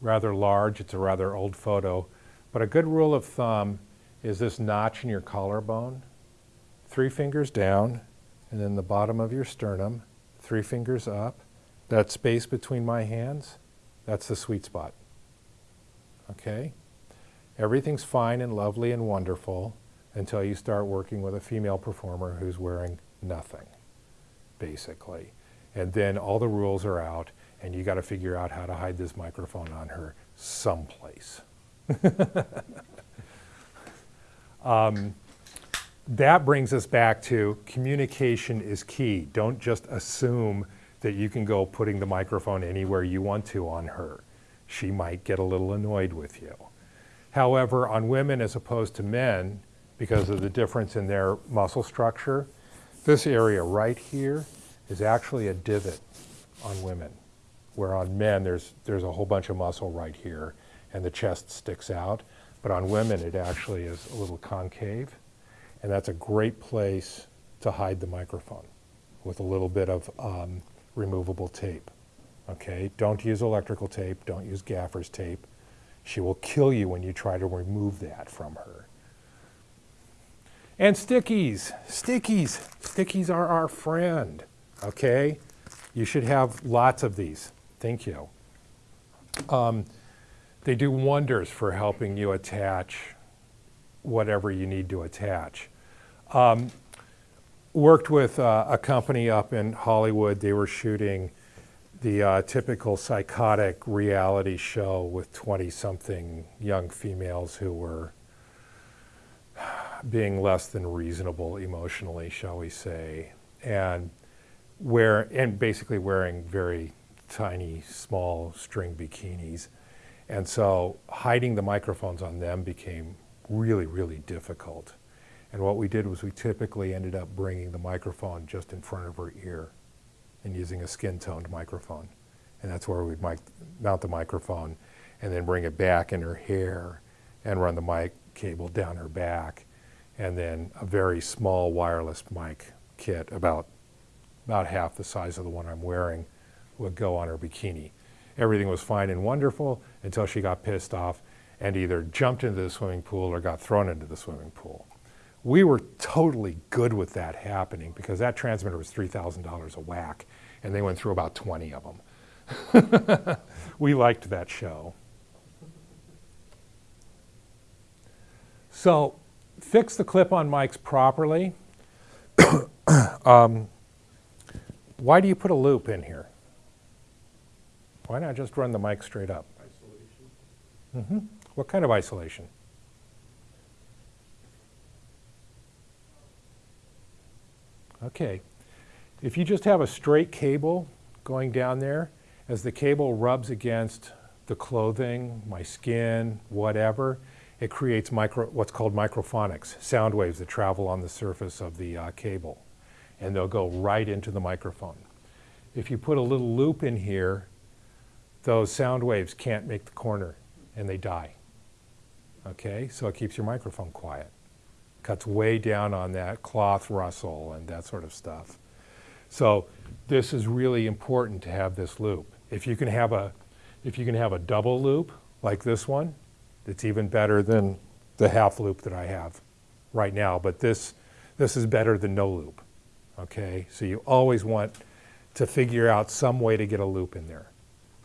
rather large, it's a rather old photo, but a good rule of thumb is this notch in your collarbone, three fingers down, and then the bottom of your sternum, three fingers up. That space between my hands, that's the sweet spot, okay? Everything's fine and lovely and wonderful until you start working with a female performer who's wearing nothing, basically. And then all the rules are out, and you got to figure out how to hide this microphone on her someplace. um, that brings us back to communication is key. Don't just assume that you can go putting the microphone anywhere you want to on her. She might get a little annoyed with you. However, on women as opposed to men, because of the difference in their muscle structure, this area right here is actually a divot on women, where on men there's, there's a whole bunch of muscle right here and the chest sticks out. But on women it actually is a little concave. And that's a great place to hide the microphone with a little bit of um, removable tape. Okay, don't use electrical tape, don't use gaffer's tape. She will kill you when you try to remove that from her. And stickies, stickies, stickies are our friend, okay? You should have lots of these, thank you. Um, they do wonders for helping you attach whatever you need to attach. Um, worked with uh, a company up in Hollywood, they were shooting the uh, typical psychotic reality show with 20-something young females who were being less than reasonable emotionally, shall we say, and wear and basically wearing very tiny, small string bikinis. And so hiding the microphones on them became really, really difficult. And what we did was we typically ended up bringing the microphone just in front of her ear and using a skin-toned microphone. And that's where we'd mic mount the microphone and then bring it back in her hair and run the mic cable down her back. And then a very small wireless mic kit, about, about half the size of the one I'm wearing, would go on her bikini. Everything was fine and wonderful until she got pissed off and either jumped into the swimming pool or got thrown into the swimming pool we were totally good with that happening because that transmitter was $3,000 a whack and they went through about 20 of them. we liked that show. So fix the clip-on mics properly. um, why do you put a loop in here? Why not just run the mic straight up? Isolation. Mm -hmm. What kind of isolation? Okay. If you just have a straight cable going down there, as the cable rubs against the clothing, my skin, whatever, it creates micro, what's called microphonics, sound waves that travel on the surface of the uh, cable. And they'll go right into the microphone. If you put a little loop in here, those sound waves can't make the corner and they die. Okay, so it keeps your microphone quiet. Cuts way down on that cloth rustle and that sort of stuff. So this is really important to have this loop. If you can have a, if you can have a double loop like this one, it's even better than the half loop that I have right now. But this, this is better than no loop. Okay, so you always want to figure out some way to get a loop in there.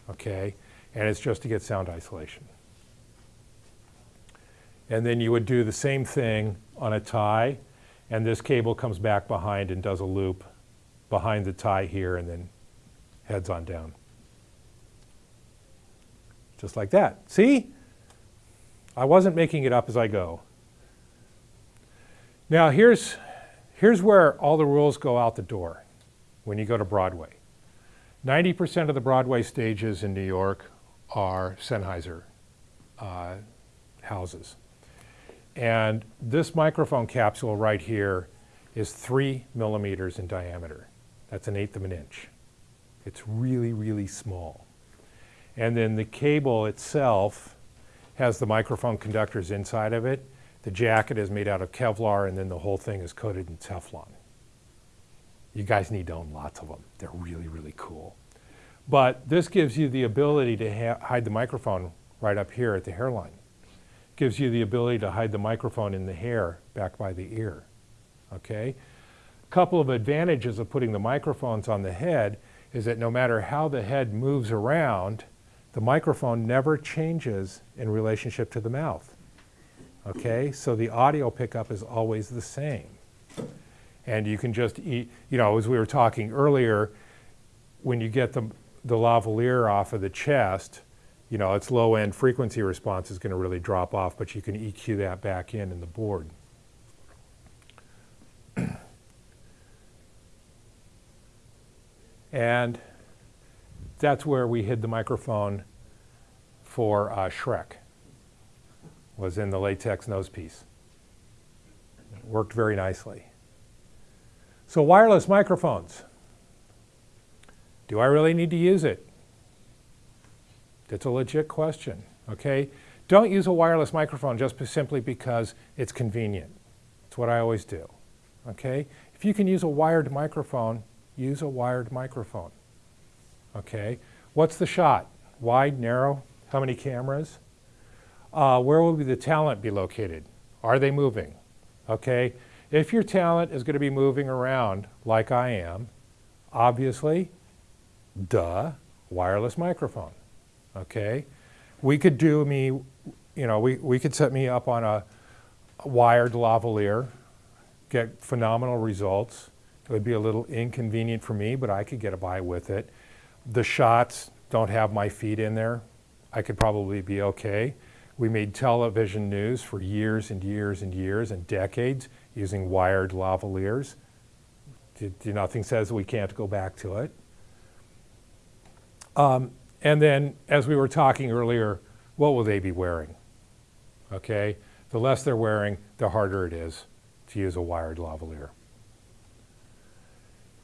Okay, and it's just to get sound isolation. And then you would do the same thing on a tie, and this cable comes back behind and does a loop behind the tie here and then heads on down. Just like that. See? I wasn't making it up as I go. Now here's, here's where all the rules go out the door when you go to Broadway. 90% of the Broadway stages in New York are Sennheiser uh, houses. And this microphone capsule right here is three millimeters in diameter. That's an eighth of an inch. It's really, really small. And then the cable itself has the microphone conductors inside of it. The jacket is made out of Kevlar and then the whole thing is coated in Teflon. You guys need to own lots of them. They're really, really cool. But this gives you the ability to hide the microphone right up here at the hairline. Gives you the ability to hide the microphone in the hair back by the ear. Okay? A couple of advantages of putting the microphones on the head is that no matter how the head moves around, the microphone never changes in relationship to the mouth. Okay, so the audio pickup is always the same. And you can just eat, you know, as we were talking earlier, when you get the, the lavalier off of the chest, you know, its low end frequency response is going to really drop off, but you can EQ that back in in the board. And that's where we hid the microphone for uh, Shrek, was in the latex nose piece. It worked very nicely. So wireless microphones. Do I really need to use it? It's a legit question, okay? Don't use a wireless microphone just simply because it's convenient. It's what I always do, okay? If you can use a wired microphone, use a wired microphone. Okay, what's the shot? Wide, narrow? How many cameras? Uh, where will the talent be located? Are they moving? Okay, if your talent is going to be moving around like I am, obviously, duh, wireless microphone. Okay, we could do me, you know, we, we could set me up on a, a wired lavalier, get phenomenal results. It would be a little inconvenient for me, but I could get a by with it. The shots don't have my feet in there. I could probably be okay. We made television news for years and years and years and decades using wired lavaliers. Nothing says we can't go back to it. Um, and then, as we were talking earlier, what will they be wearing? Okay, the less they're wearing, the harder it is to use a wired lavalier.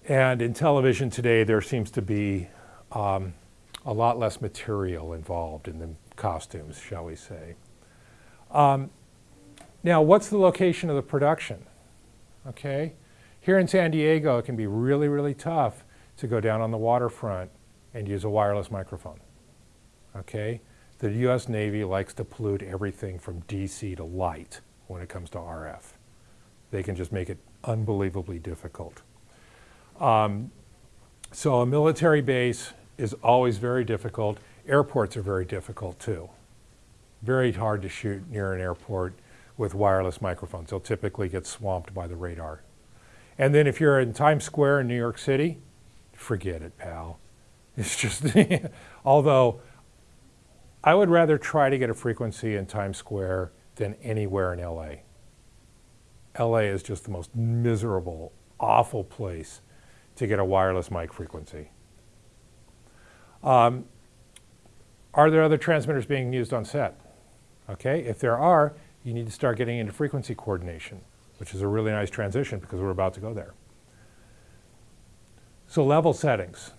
And in television today, there seems to be um, a lot less material involved in the costumes, shall we say. Um, now, what's the location of the production? Okay, here in San Diego, it can be really, really tough to go down on the waterfront and use a wireless microphone. Okay, the U.S. Navy likes to pollute everything from DC to light when it comes to RF. They can just make it unbelievably difficult. Um, so a military base is always very difficult. Airports are very difficult too. Very hard to shoot near an airport with wireless microphones. They'll typically get swamped by the radar. And then if you're in Times Square in New York City, forget it, pal. It's just, although I would rather try to get a frequency in Times Square than anywhere in LA. LA is just the most miserable awful place to get a wireless mic frequency. Um, are there other transmitters being used on set? Okay, if there are, you need to start getting into frequency coordination, which is a really nice transition because we're about to go there. So level settings,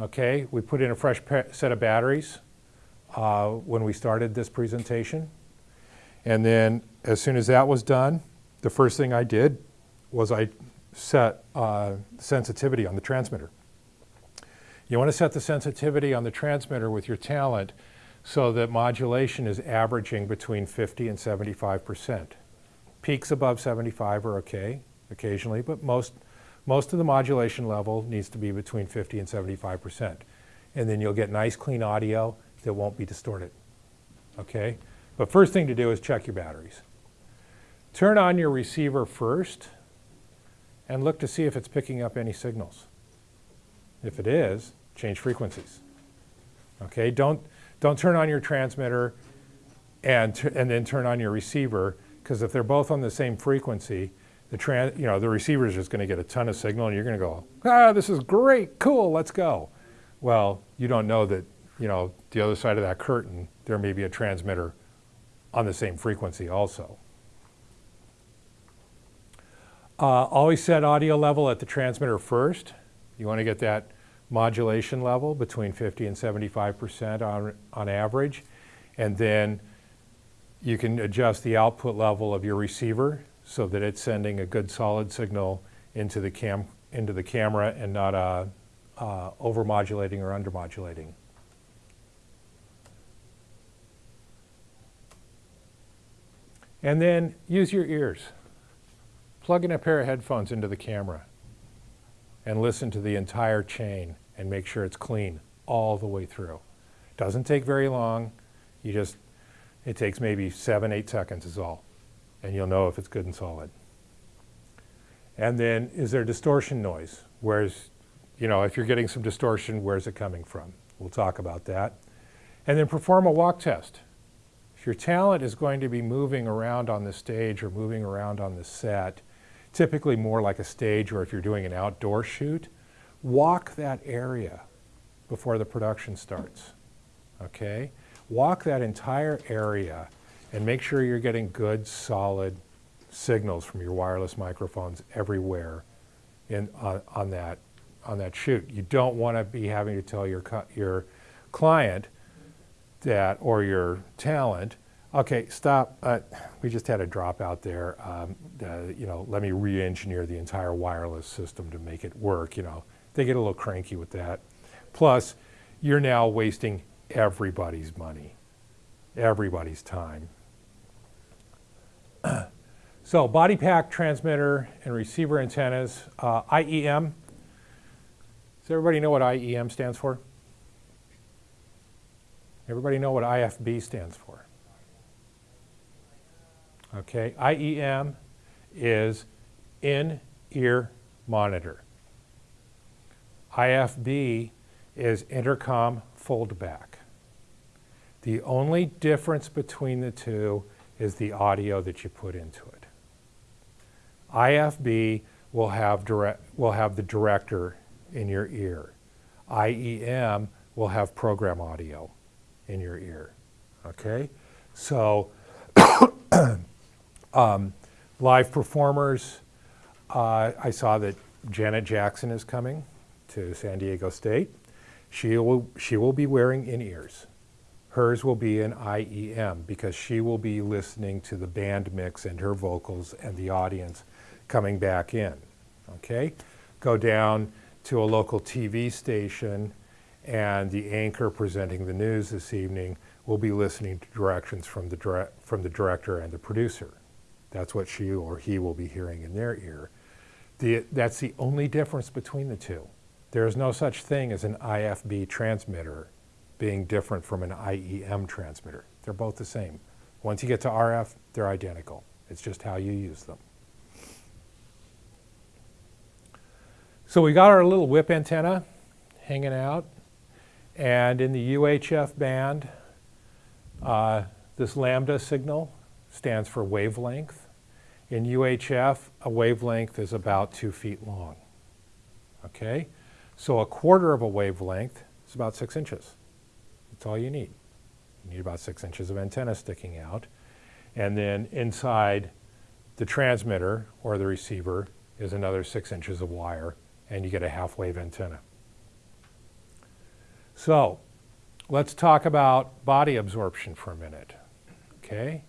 okay? We put in a fresh set of batteries uh, when we started this presentation. And then as soon as that was done, the first thing I did was I set uh, sensitivity on the transmitter. You want to set the sensitivity on the transmitter with your talent so that modulation is averaging between 50 and 75 percent. Peaks above 75 are okay occasionally, but most, most of the modulation level needs to be between 50 and 75 percent. And then you'll get nice clean audio that won't be distorted. Okay? But first thing to do is check your batteries. Turn on your receiver first and look to see if it's picking up any signals. If it is, change frequencies. Okay? Don't, don't turn on your transmitter and, and then turn on your receiver because if they're both on the same frequency, the you know, the receiver is just going to get a ton of signal and you're going to go, ah, this is great, cool, let's go. Well, you don't know that, you know, the other side of that curtain, there may be a transmitter on the same frequency also. Uh, always set audio level at the transmitter first. You want to get that modulation level between 50 and 75 percent on, on average. And then you can adjust the output level of your receiver so that it's sending a good solid signal into the, cam, into the camera and not uh, uh, overmodulating or undermodulating. And then use your ears. Plug in a pair of headphones into the camera and listen to the entire chain and make sure it's clean all the way through. Doesn't take very long. You just, it takes maybe seven, eight seconds is all. And you'll know if it's good and solid. And then is there distortion noise? Where's, you know, if you're getting some distortion, where's it coming from? We'll talk about that. And then perform a walk test. If your talent is going to be moving around on the stage or moving around on the set, typically more like a stage or if you're doing an outdoor shoot, walk that area before the production starts. Okay? Walk that entire area and make sure you're getting good, solid signals from your wireless microphones everywhere in, on, on that, on that shoot. You don't want to be having to tell your, your client that, or your talent, okay, stop, uh, we just had a dropout there. Um, uh, you know, let me re-engineer the entire wireless system to make it work, you know. They get a little cranky with that. Plus, you're now wasting everybody's money, everybody's time. So, body pack transmitter and receiver antennas, uh, IEM. Does everybody know what IEM stands for? Everybody know what IFB stands for? Okay, IEM is in ear monitor. IFB is intercom foldback. The only difference between the two is the audio that you put into it. IFB will have, direct, will have the director in your ear. IEM will have program audio in your ear. Okay? So, um, live performers, uh, I saw that Janet Jackson is coming to San Diego State. She will, she will be wearing in ears. Hers will be in IEM because she will be listening to the band mix and her vocals and the audience coming back in. Okay? Go down to a local TV station and the anchor presenting the news this evening will be listening to directions from the, dire- from the director and the producer. That's what she or he will be hearing in their ear. The, that's the only difference between the two. There is no such thing as an IFB transmitter being different from an IEM transmitter. They're both the same. Once you get to RF, they're identical. It's just how you use them. So we got our little whip antenna hanging out. And in the UHF band, uh, this lambda signal stands for wavelength. In UHF, a wavelength is about two feet long. Okay? So a quarter of a wavelength is about six inches. That's all you need. You need about six inches of antenna sticking out. And then inside the transmitter or the receiver is another six inches of wire, and you get a half wave antenna. So let's talk about body absorption for a minute. Okay?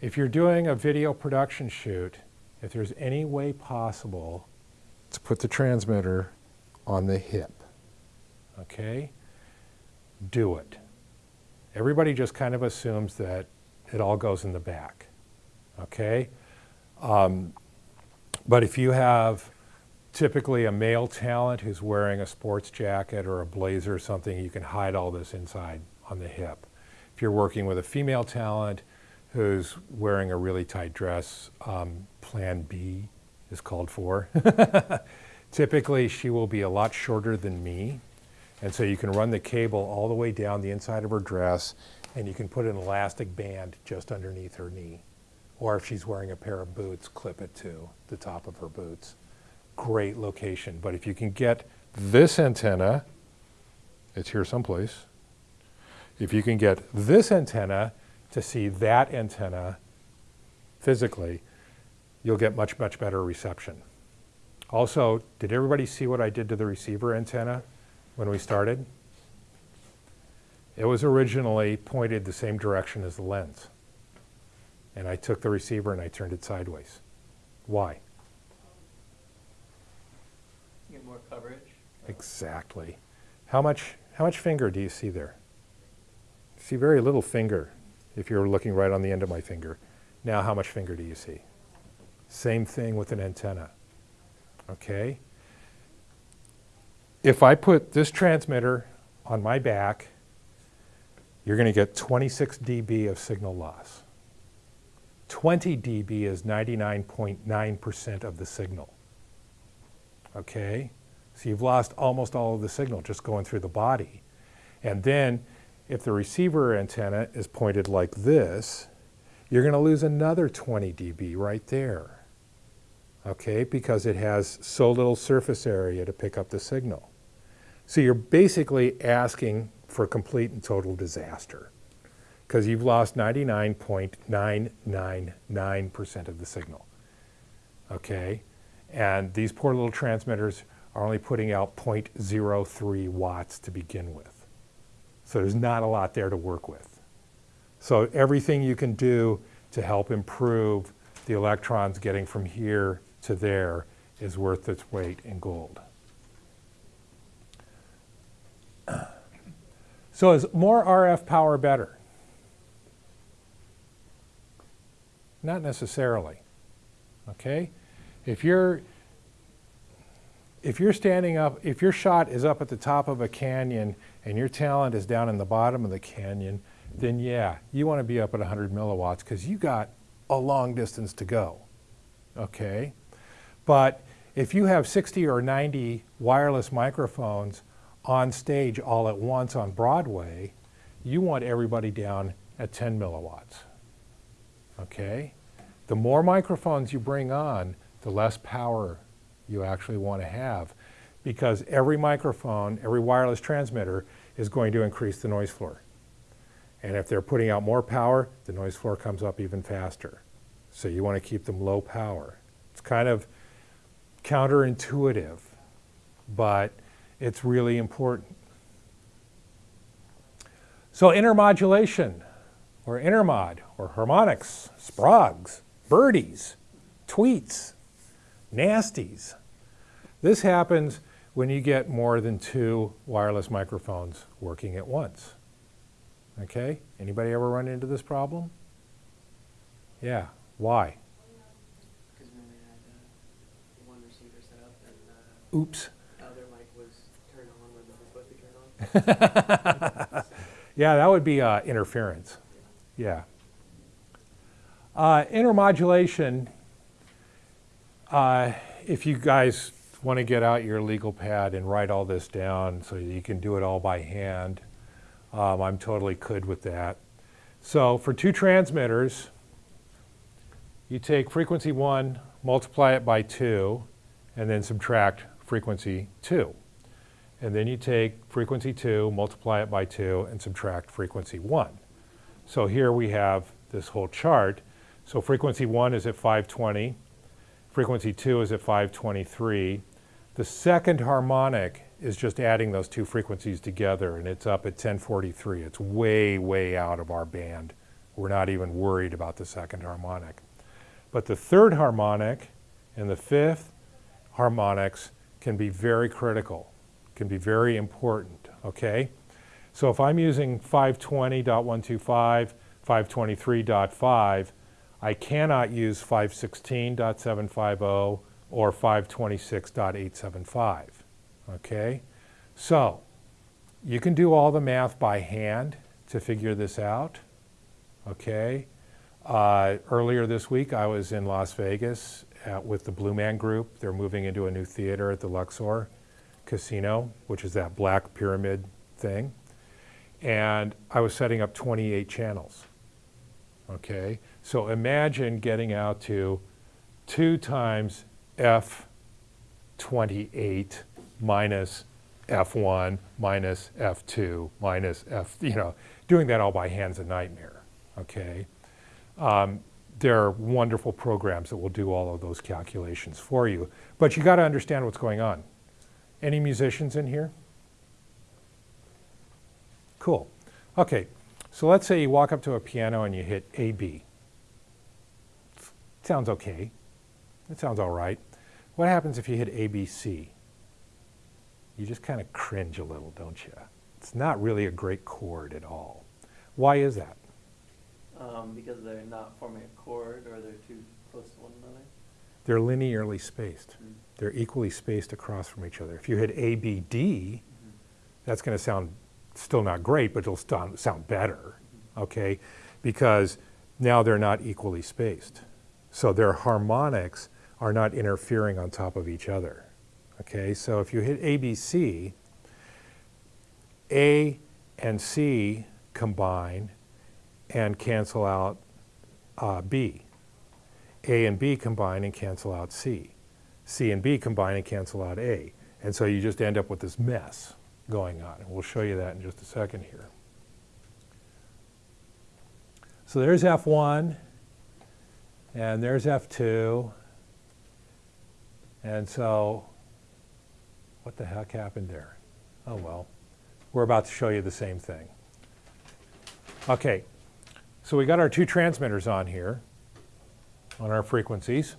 If you're doing a video production shoot, if there's any way possible to put the transmitter on the hip, okay, do it. Everybody just kind of assumes that it all goes in the back, okay? Um, but if you have typically a male talent who's wearing a sports jacket or a blazer or something, you can hide all this inside on the hip. If you're working with a female talent who's wearing a really tight dress, um, Plan B is called for. Typically, she will be a lot shorter than me, and so you can run the cable all the way down the inside of her dress, and you can put an elastic band just underneath her knee. Or if she's wearing a pair of boots, clip it to the top of her boots. Great location. But if you can get this antenna, it's here someplace. If you can get this antenna to see that antenna physically, you'll get much, much better reception. Also, did everybody see what I did to the receiver antenna when we started? It was originally pointed the same direction as the lens. And I took the receiver and I turned it sideways. Why? Get more coverage. Exactly. How much, how much finger do you see there? See very little finger if you're looking right on the end of my finger. Now how much finger do you see? Same thing with an antenna. Okay? If I put this transmitter on my back, you're going to get 26 dB of signal loss. 20 dB is 99.9% of the signal. Okay? So you've lost almost all of the signal just going through the body. And then if the receiver antenna is pointed like this, you're going to lose another 20 dB right there. Okay? Because it has so little surface area to pick up the signal. So you're basically asking for complete and total disaster because you've lost 99.999% of the signal. Okay? And these poor little transmitters are only putting out 0.03 watts to begin with. So there's not a lot there to work with. So everything you can do to help improve the electrons getting from here to there is worth its weight in gold. So is more RF power better? Not necessarily. Okay? If you're if you're standing up, if your shot is up at the top of a canyon and your talent is down in the bottom of the canyon, then yeah, you want to be up at 100 milliwatts because you got a long distance to go. Okay? But if you have 60 or 90 wireless microphones on stage all at once on Broadway, you want everybody down at 10 milliwatts. Okay? The more microphones you bring on, the less power you actually want to have because every microphone, every wireless transmitter is going to increase the noise floor. And if they're putting out more power, the noise floor comes up even faster. So you want to keep them low power. It's kind of counterintuitive, but it's really important. So intermodulation, or intermod, or harmonics, sprogs, birdies, tweets, nasties. This happens when you get more than two wireless microphones working at once. Okay? Anybody ever run into this problem? Yeah. Why? Oops. Yeah, that would be uh, interference. Yeah. Uh, intermodulation, uh, if you guys want to get out your legal pad and write all this down so you can do it all by hand, um, I'm totally good with that. So for two transmitters, you take frequency 1, multiply it by 2, and then subtract frequency 2. And then you take frequency 2, multiply it by 2, and subtract frequency 1. So here we have this whole chart. So frequency 1 is at 520, frequency 2 is at 523. The second harmonic is just adding those two frequencies together, and it's up at 1043. It's way, way out of our band. We're not even worried about the second harmonic. But the third harmonic and the fifth harmonics can be very critical, can be very important, okay? So if I'm using 520.125, 523.5, I cannot use 516.750 or 526.875, okay? So you can do all the math by hand to figure this out, okay? Uh, earlier this week, I was in Las Vegas at, with the Blue Man Group. They're moving into a new theater at the Luxor Casino, which is that black pyramid thing. And I was setting up 28 channels. Okay, so imagine getting out to 2 times F28 minus F1 minus F2 minus F, you know, doing that all by hand's a nightmare. Okay. Um, there are wonderful programs that will do all of those calculations for you. But you got to understand what's going on. Any musicians in here? Cool. Okay, so let's say you walk up to a piano and you hit A, B. Sounds okay. It sounds all right. What happens if you hit A, B, C? You just kind of cringe a little, don't you? It's not really a great chord at all. Why is that? Um, because they're not forming a chord or they're too close to one another. They're linearly spaced. Mm. They're equally spaced across from each other. If you hit A, B, D, that's going to sound still not great, but it'll st- sound better, okay? Because now they're not equally spaced. So their harmonics are not interfering on top of each other, okay? So if you hit A, B, C, A and C combine and cancel out uh, B. A and B combine and cancel out C. C and B combine and cancel out A. And so you just end up with this mess going on. And we'll show you that in just a second here. So there's F1, and there's F2. And so, what the heck happened there? Oh well, we're about to show you the same thing. Okay, so we got our two transmitters on here, on our frequencies.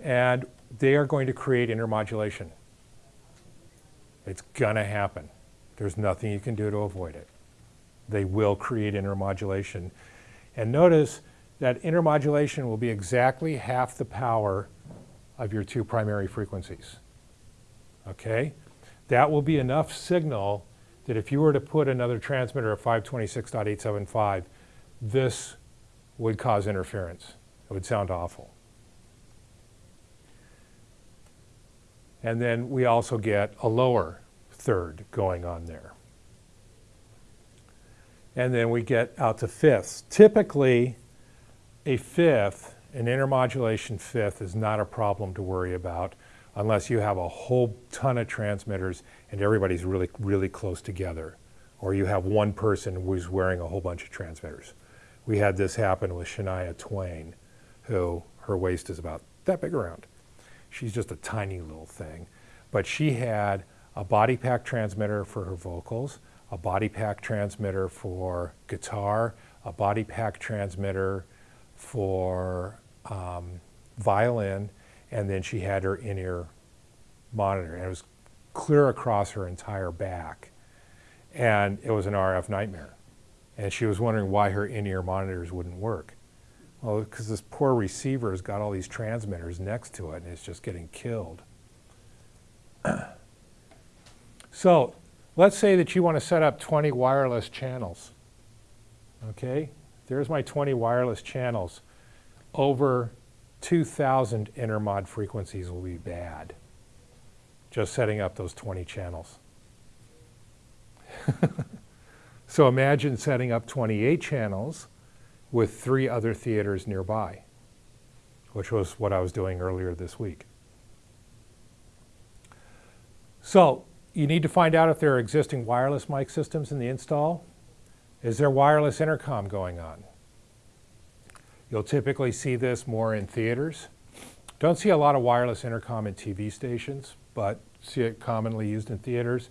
And they are going to create intermodulation. It's going to happen. There's nothing you can do to avoid it. They will create intermodulation. And notice that intermodulation will be exactly half the power of your two primary frequencies. Okay? That will be enough signal that if you were to put another transmitter at 526.875, this would cause interference. It would sound awful. And then we also get a lower third going on there. And then we get out to fifths. Typically, a fifth, an intermodulation fifth, is not a problem to worry about unless you have a whole ton of transmitters and everybody's really, really close together. Or you have one person who's wearing a whole bunch of transmitters. We had this happen with Shania Twain, who her waist is about that big around. She's just a tiny little thing. But she had a body pack transmitter for her vocals, a body pack transmitter for guitar, a body pack transmitter for um, violin, and then she had her in-ear monitor. And it was clear across her entire back. And it was an RF nightmare. And she was wondering why her in-ear monitors wouldn't work. Well, because this poor receiver's got all these transmitters next to it and it's just getting killed. so let's say that you want to set up 20 wireless channels. Okay, there's my 20 wireless channels. Over 2,000 intermod frequencies will be bad. Just setting up those 20 channels. so imagine setting up 28 channels with three other theaters nearby, which was what I was doing earlier this week. So you need to find out if there are existing wireless mic systems in the install. Is there wireless intercom going on? You'll typically see this more in theaters. Don't see a lot of wireless intercom in TV stations, but see it commonly used in theaters.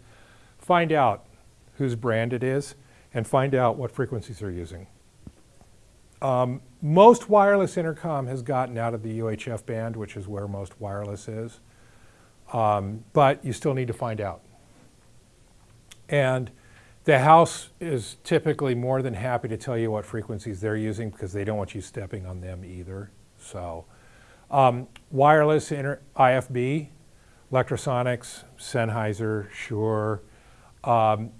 Find out whose brand it is and find out what frequencies they're using. Um, most wireless intercom has gotten out of the UHF band, which is where most wireless is. Um, but you still need to find out. And the house is typically more than happy to tell you what frequencies they're using because they don't want you stepping on them either. So, um, wireless IFB, Lectrosonics, Sennheiser, Shure. Um,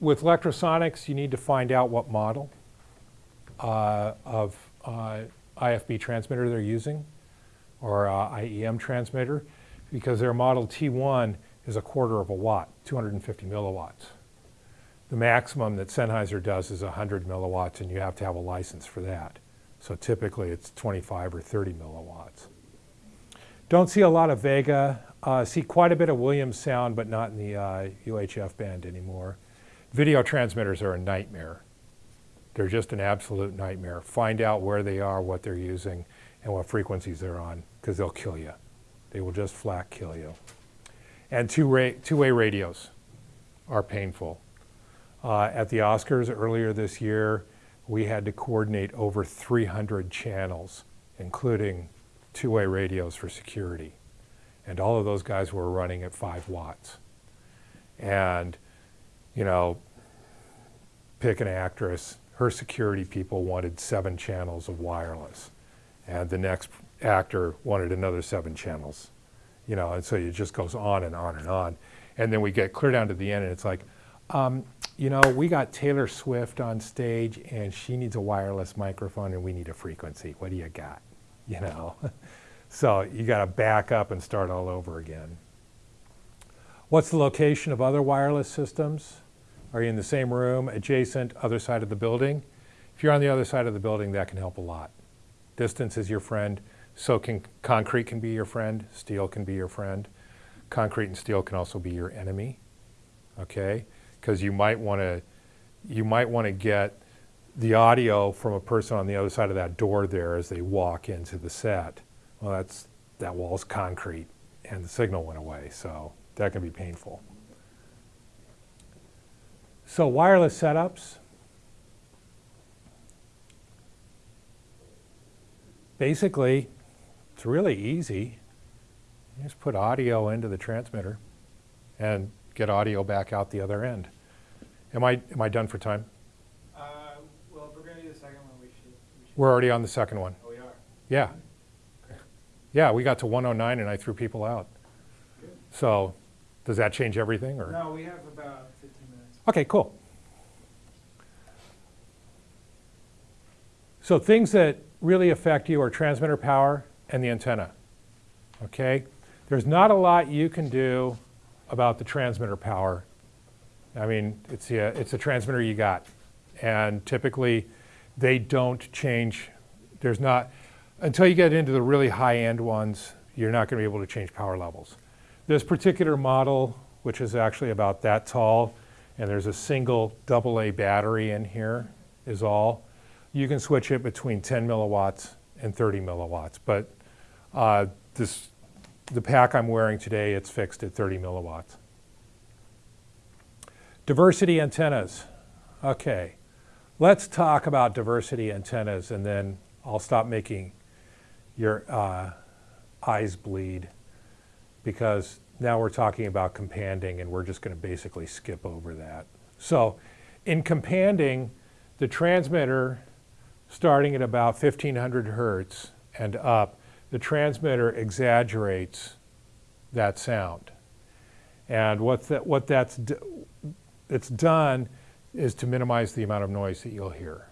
with Lectrosonics, you need to find out what model uh, of uh, IFB transmitter they're using or uh, IEM transmitter because their model T1 is a quarter of a watt, 250 milliwatts. The maximum that Sennheiser does is 100 milliwatts and you have to have a license for that. So typically it's 25 or 30 milliwatts. Don't see a lot of Vega. Uh, see quite a bit of Williams sound, but not in the uh, UHF band anymore. Video transmitters are a nightmare. They're just an absolute nightmare. Find out where they are, what they're using, and what frequencies they're on, because they'll kill you. They will just flat kill you. And two-way two radios are painful. Uh, at the Oscars earlier this year, we had to coordinate over 300 channels, including two-way radios for security. And all of those guys were running at five watts. And, you know, pick an actress, her security people wanted seven channels of wireless. And the next actor wanted another seven channels. You know, and so it just goes on and on and on. And then we get clear down to the end and it's like, um, you know, we got Taylor Swift on stage and she needs a wireless microphone and we need a frequency. What do you got? You know? so you got to back up and start all over again. What's the location of other wireless systems? Are you in the same room, adjacent, other side of the building? If you're on the other side of the building, that can help a lot. Distance is your friend, so can concrete can be your friend, steel can be your friend. Concrete and steel can also be your enemy. Okay? Because you might want to you might want to get the audio from a person on the other side of that door there as they walk into the set. Well, that's that wall's concrete and the signal went away, so that can be painful. So wireless setups. Basically, it's really easy. You just put audio into the transmitter and get audio back out the other end. Am I, am I done for time? Uh, well, if we're gonna do the second one, we should, we should. We're already on the second one. Oh, we are. Yeah. Yeah, we got to 109 and I threw people out. Good. So does that change everything or? No, we have about fifteen minutes. Okay, cool. So things that really affect you are transmitter power and the antenna. Okay? There's not a lot you can do about the transmitter power. I mean, it's a, it's a transmitter you got. And typically, they don't change. There's not, until you get into the really high-end ones, you're not going to be able to change power levels. This particular model, which is actually about that tall, and there's a single AA battery in here, is all. You can switch it between 10 milliwatts and 30 milliwatts, but uh, this, the pack I'm wearing today, it's fixed at 30 milliwatts. Diversity antennas. Okay, let's talk about diversity antennas and then I'll stop making your uh, eyes bleed because now we're talking about companding and we're just going to basically skip over that. So in companding, the transmitter starting at about 1500 hertz and up, the transmitter exaggerates that sound. And what, that, what that's it's done is to minimize the amount of noise that you'll hear.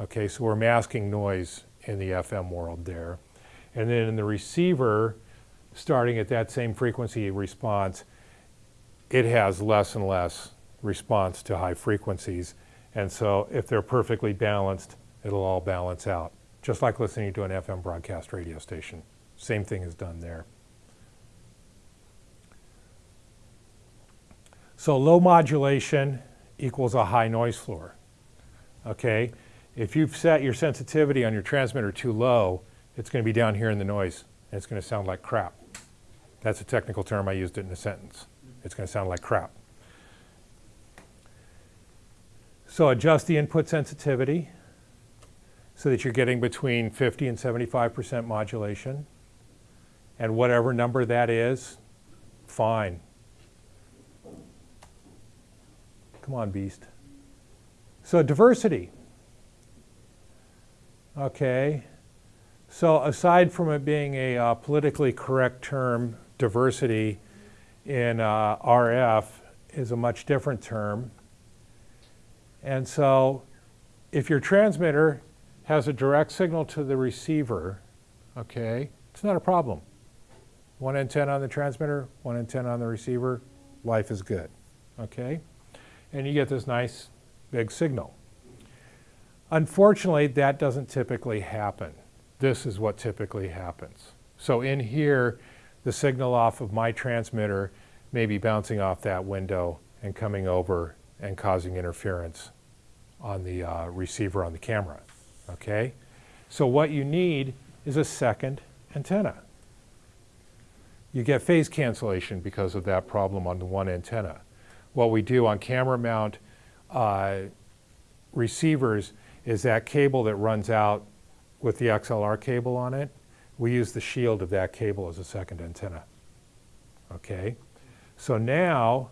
Okay, so we're masking noise in the FM world there. And then in the receiver, starting at that same frequency response, it has less and less response to high frequencies And so if they're perfectly balanced, it'll all balance out. Just like listening to an FM broadcast radio station. Same thing is done there. So low modulation equals a high noise floor. Okay? If you've set your sensitivity on your transmitter too low, it's going to be down here in the noise and it's going to sound like crap. That's a technical term, I used it in a sentence. It's going to sound like crap. So adjust the input sensitivity so that you're getting between 50 and 75% modulation. And whatever number that is, fine. Come on, beast. So diversity. Okay. So aside from it being a uh, politically correct term, diversity in uh, RF is a much different term. And so if your transmitter has a direct signal to the receiver, okay, it's not a problem. One antenna on the transmitter, one antenna on the receiver, life is good, okay? And you get this nice big signal. Unfortunately, that doesn't typically happen. This is what typically happens. So in here, the signal off of my transmitter may be bouncing off that window and coming over and causing interference on the uh, receiver on the camera, okay? So what you need is a second antenna. You get phase cancellation because of that problem on the one antenna. What we do on camera mount uh, receivers is that cable that runs out with the XLR cable on it, we use the shield of that cable as a second antenna. Okay? So now,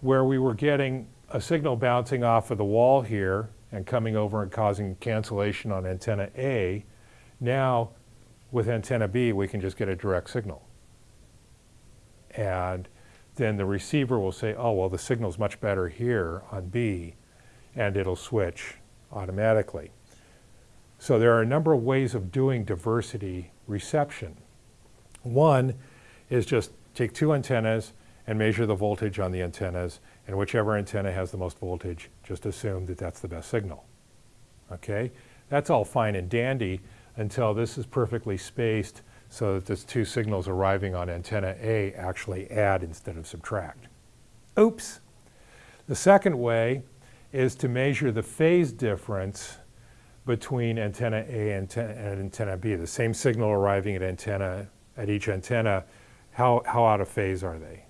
where we were getting a signal bouncing off of the wall here and coming over and causing cancellation on antenna A, now with antenna B, we can just get a direct signal. And then the receiver will say, oh, well, the signal's much better here on B, and it'll switch automatically. So there are a number of ways of doing diversity reception. One is just take two antennas and measure the voltage on the antennas, and whichever antenna has the most voltage, just assume that that's the best signal. Okay? That's all fine and dandy until this is perfectly spaced so that these two signals arriving on antenna A actually add instead of subtract. Oops! The second way is to measure the phase difference between antenna A and, and antenna B. The same signal arriving at antenna, at each antenna, how, how out of phase are they?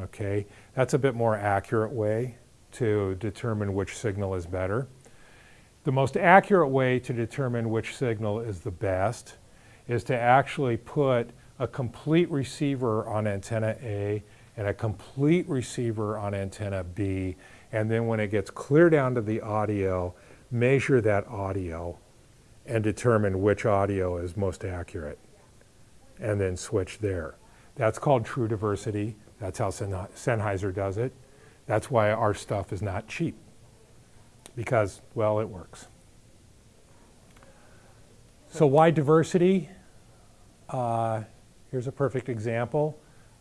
Okay, that's a bit more accurate way to determine which signal is better. The most accurate way to determine which signal is the best is to actually put a complete receiver on antenna A and a complete receiver on antenna B and then when it gets clear down to the audio, measure that audio and determine which audio is most accurate and then switch there. That's called true diversity. That's how Sennheiser does it. That's why our stuff is not cheap because, well, it works. So why diversity? Uh, here's a perfect example.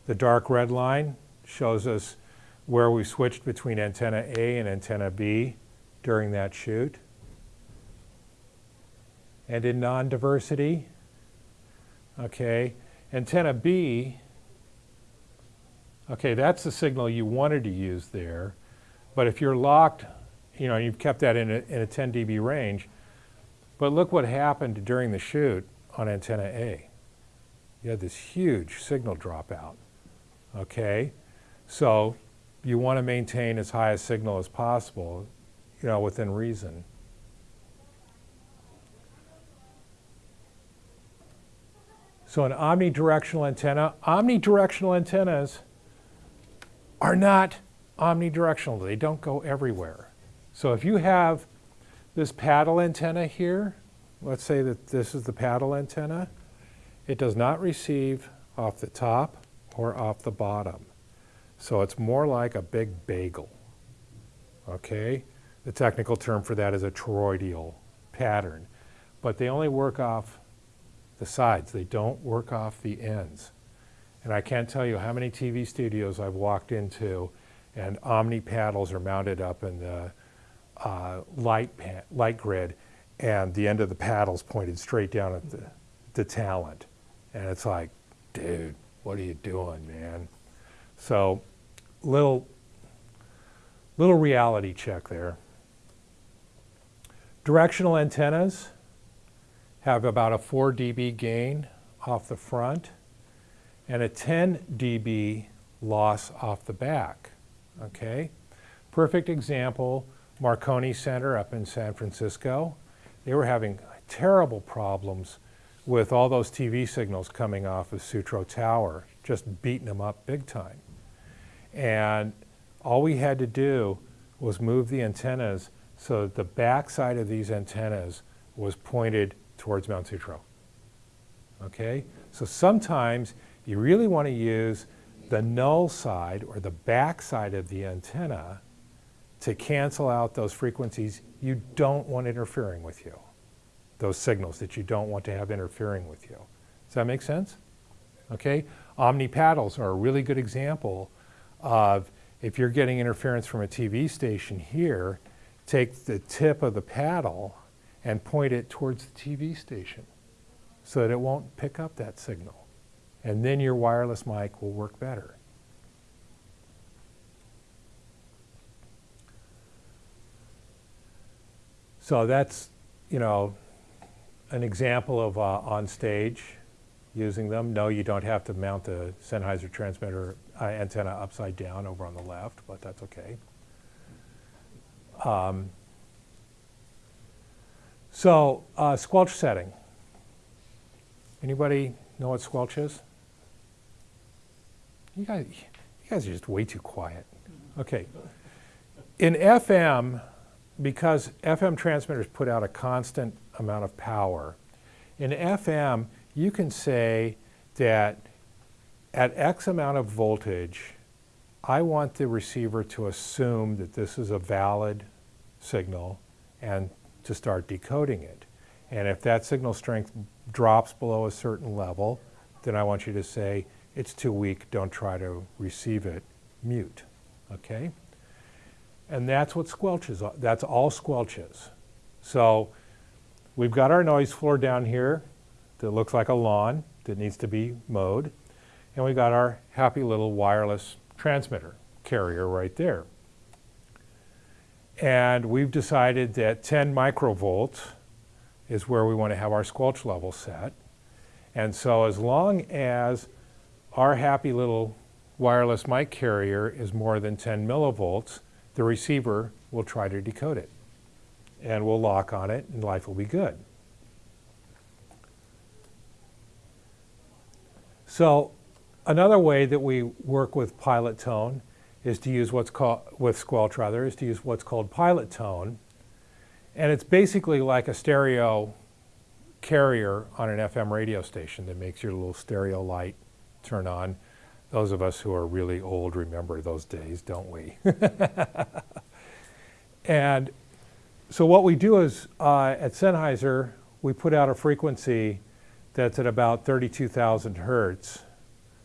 The dark red line shows us where we switched between antenna A and antenna B during that shoot. And in non-diversity, okay, antenna B, okay, that's the signal you wanted to use there. But if you're locked, you know, you've kept that in a, in a 10 dB range, but look what happened during the shoot on antenna A. You had this huge signal dropout, okay? So you want to maintain as high a signal as possible, you know, within reason. So an omnidirectional antenna, omnidirectional antennas are not omnidirectional. They don't go everywhere. So if you have this paddle antenna here, let's say that this is the paddle antenna, it does not receive off the top or off the bottom. So it's more like a big bagel, okay? The technical term for that is a toroidal pattern. But they only work off the sides. They don't work off the ends. And I can't tell you how many TV studios I've walked into and Omni paddles are mounted up in the uh, light, light grid, and the end of the paddle's pointed straight down at the, the talent. And it's like, dude, what are you doing, man? So, little, little reality check there. Directional antennas have about a 4 dB gain off the front and a 10 dB loss off the back. Okay? Perfect example, Marconi Center up in San Francisco. They were having terrible problems with all those TV signals coming off of Sutro Tower, just beating them up big time. And all we had to do was move the antennas so that the backside of these antennas was pointed towards Mount Sutro. Okay? So sometimes you really want to use the null side or the back side of the antenna to cancel out those frequencies you don't want interfering with you. Those signals that you don't want to have interfering with you. Does that make sense? Okay? Omni paddles are a really good example of if you're getting interference from a TV station here, take the tip of the paddle and point it towards the TV station so that it won't pick up that signal. And then your wireless mic will work better. So that's, you know, an example of uh, on stage using them. No, you don't have to mount the Sennheiser transmitter uh, antenna upside down over on the left, but that's okay. Um, so uh, squelch setting. Anybody know what squelch is? You guys, you guys are just way too quiet. Okay. In FM, because FM transmitters put out a constant amount of power, in FM, you can say that at X amount of voltage, I want the receiver to assume that this is a valid signal and to start decoding it. And if that signal strength drops below a certain level, then I want you to say, it's too weak, don't try to receive it, mute, okay? And that's what squelch is, that's all squelch is. So we've got our noise floor down here that looks like a lawn that needs to be mowed. And we've got our happy little wireless transmitter carrier right there. And we've decided that 10 microvolts is where we want to have our squelch level set. And so as long as our happy little wireless mic carrier is more than 10 millivolts, the receiver will try to decode it. And we'll lock on it and life will be good. So another way that we work with pilot tone is to use what's called, with squelch rather, is to use what's called pilot tone. And it's basically like a stereo carrier on an FM radio station that makes your little stereo light turn on. Those of us who are really old remember those days, don't we? and so what we do is uh, at Sennheiser, we put out a frequency that's at about 32,000 hertz.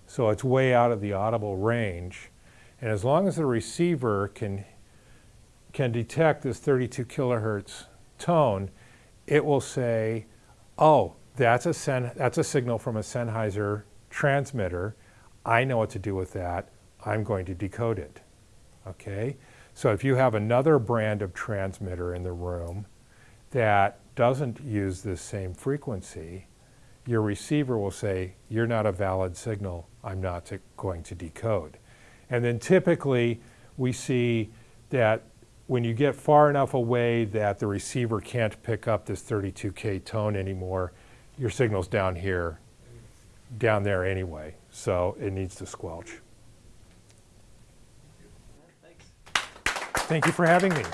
So it's way out of the audible range. And as long as the receiver can, can detect this 32 kilohertz tone, it will say, oh, that's a, Sen that's a signal from a Sennheiser transmitter. I know what to do with that. I'm going to decode it. Okay? So if you have another brand of transmitter in the room that doesn't use this same frequency, your receiver will say, you're not a valid signal, I'm not to, going to decode. And then typically we see that when you get far enough away that the receiver can't pick up this 32K tone anymore, your signal's down here, down there anyway. So it needs to squelch. Thank you for having me.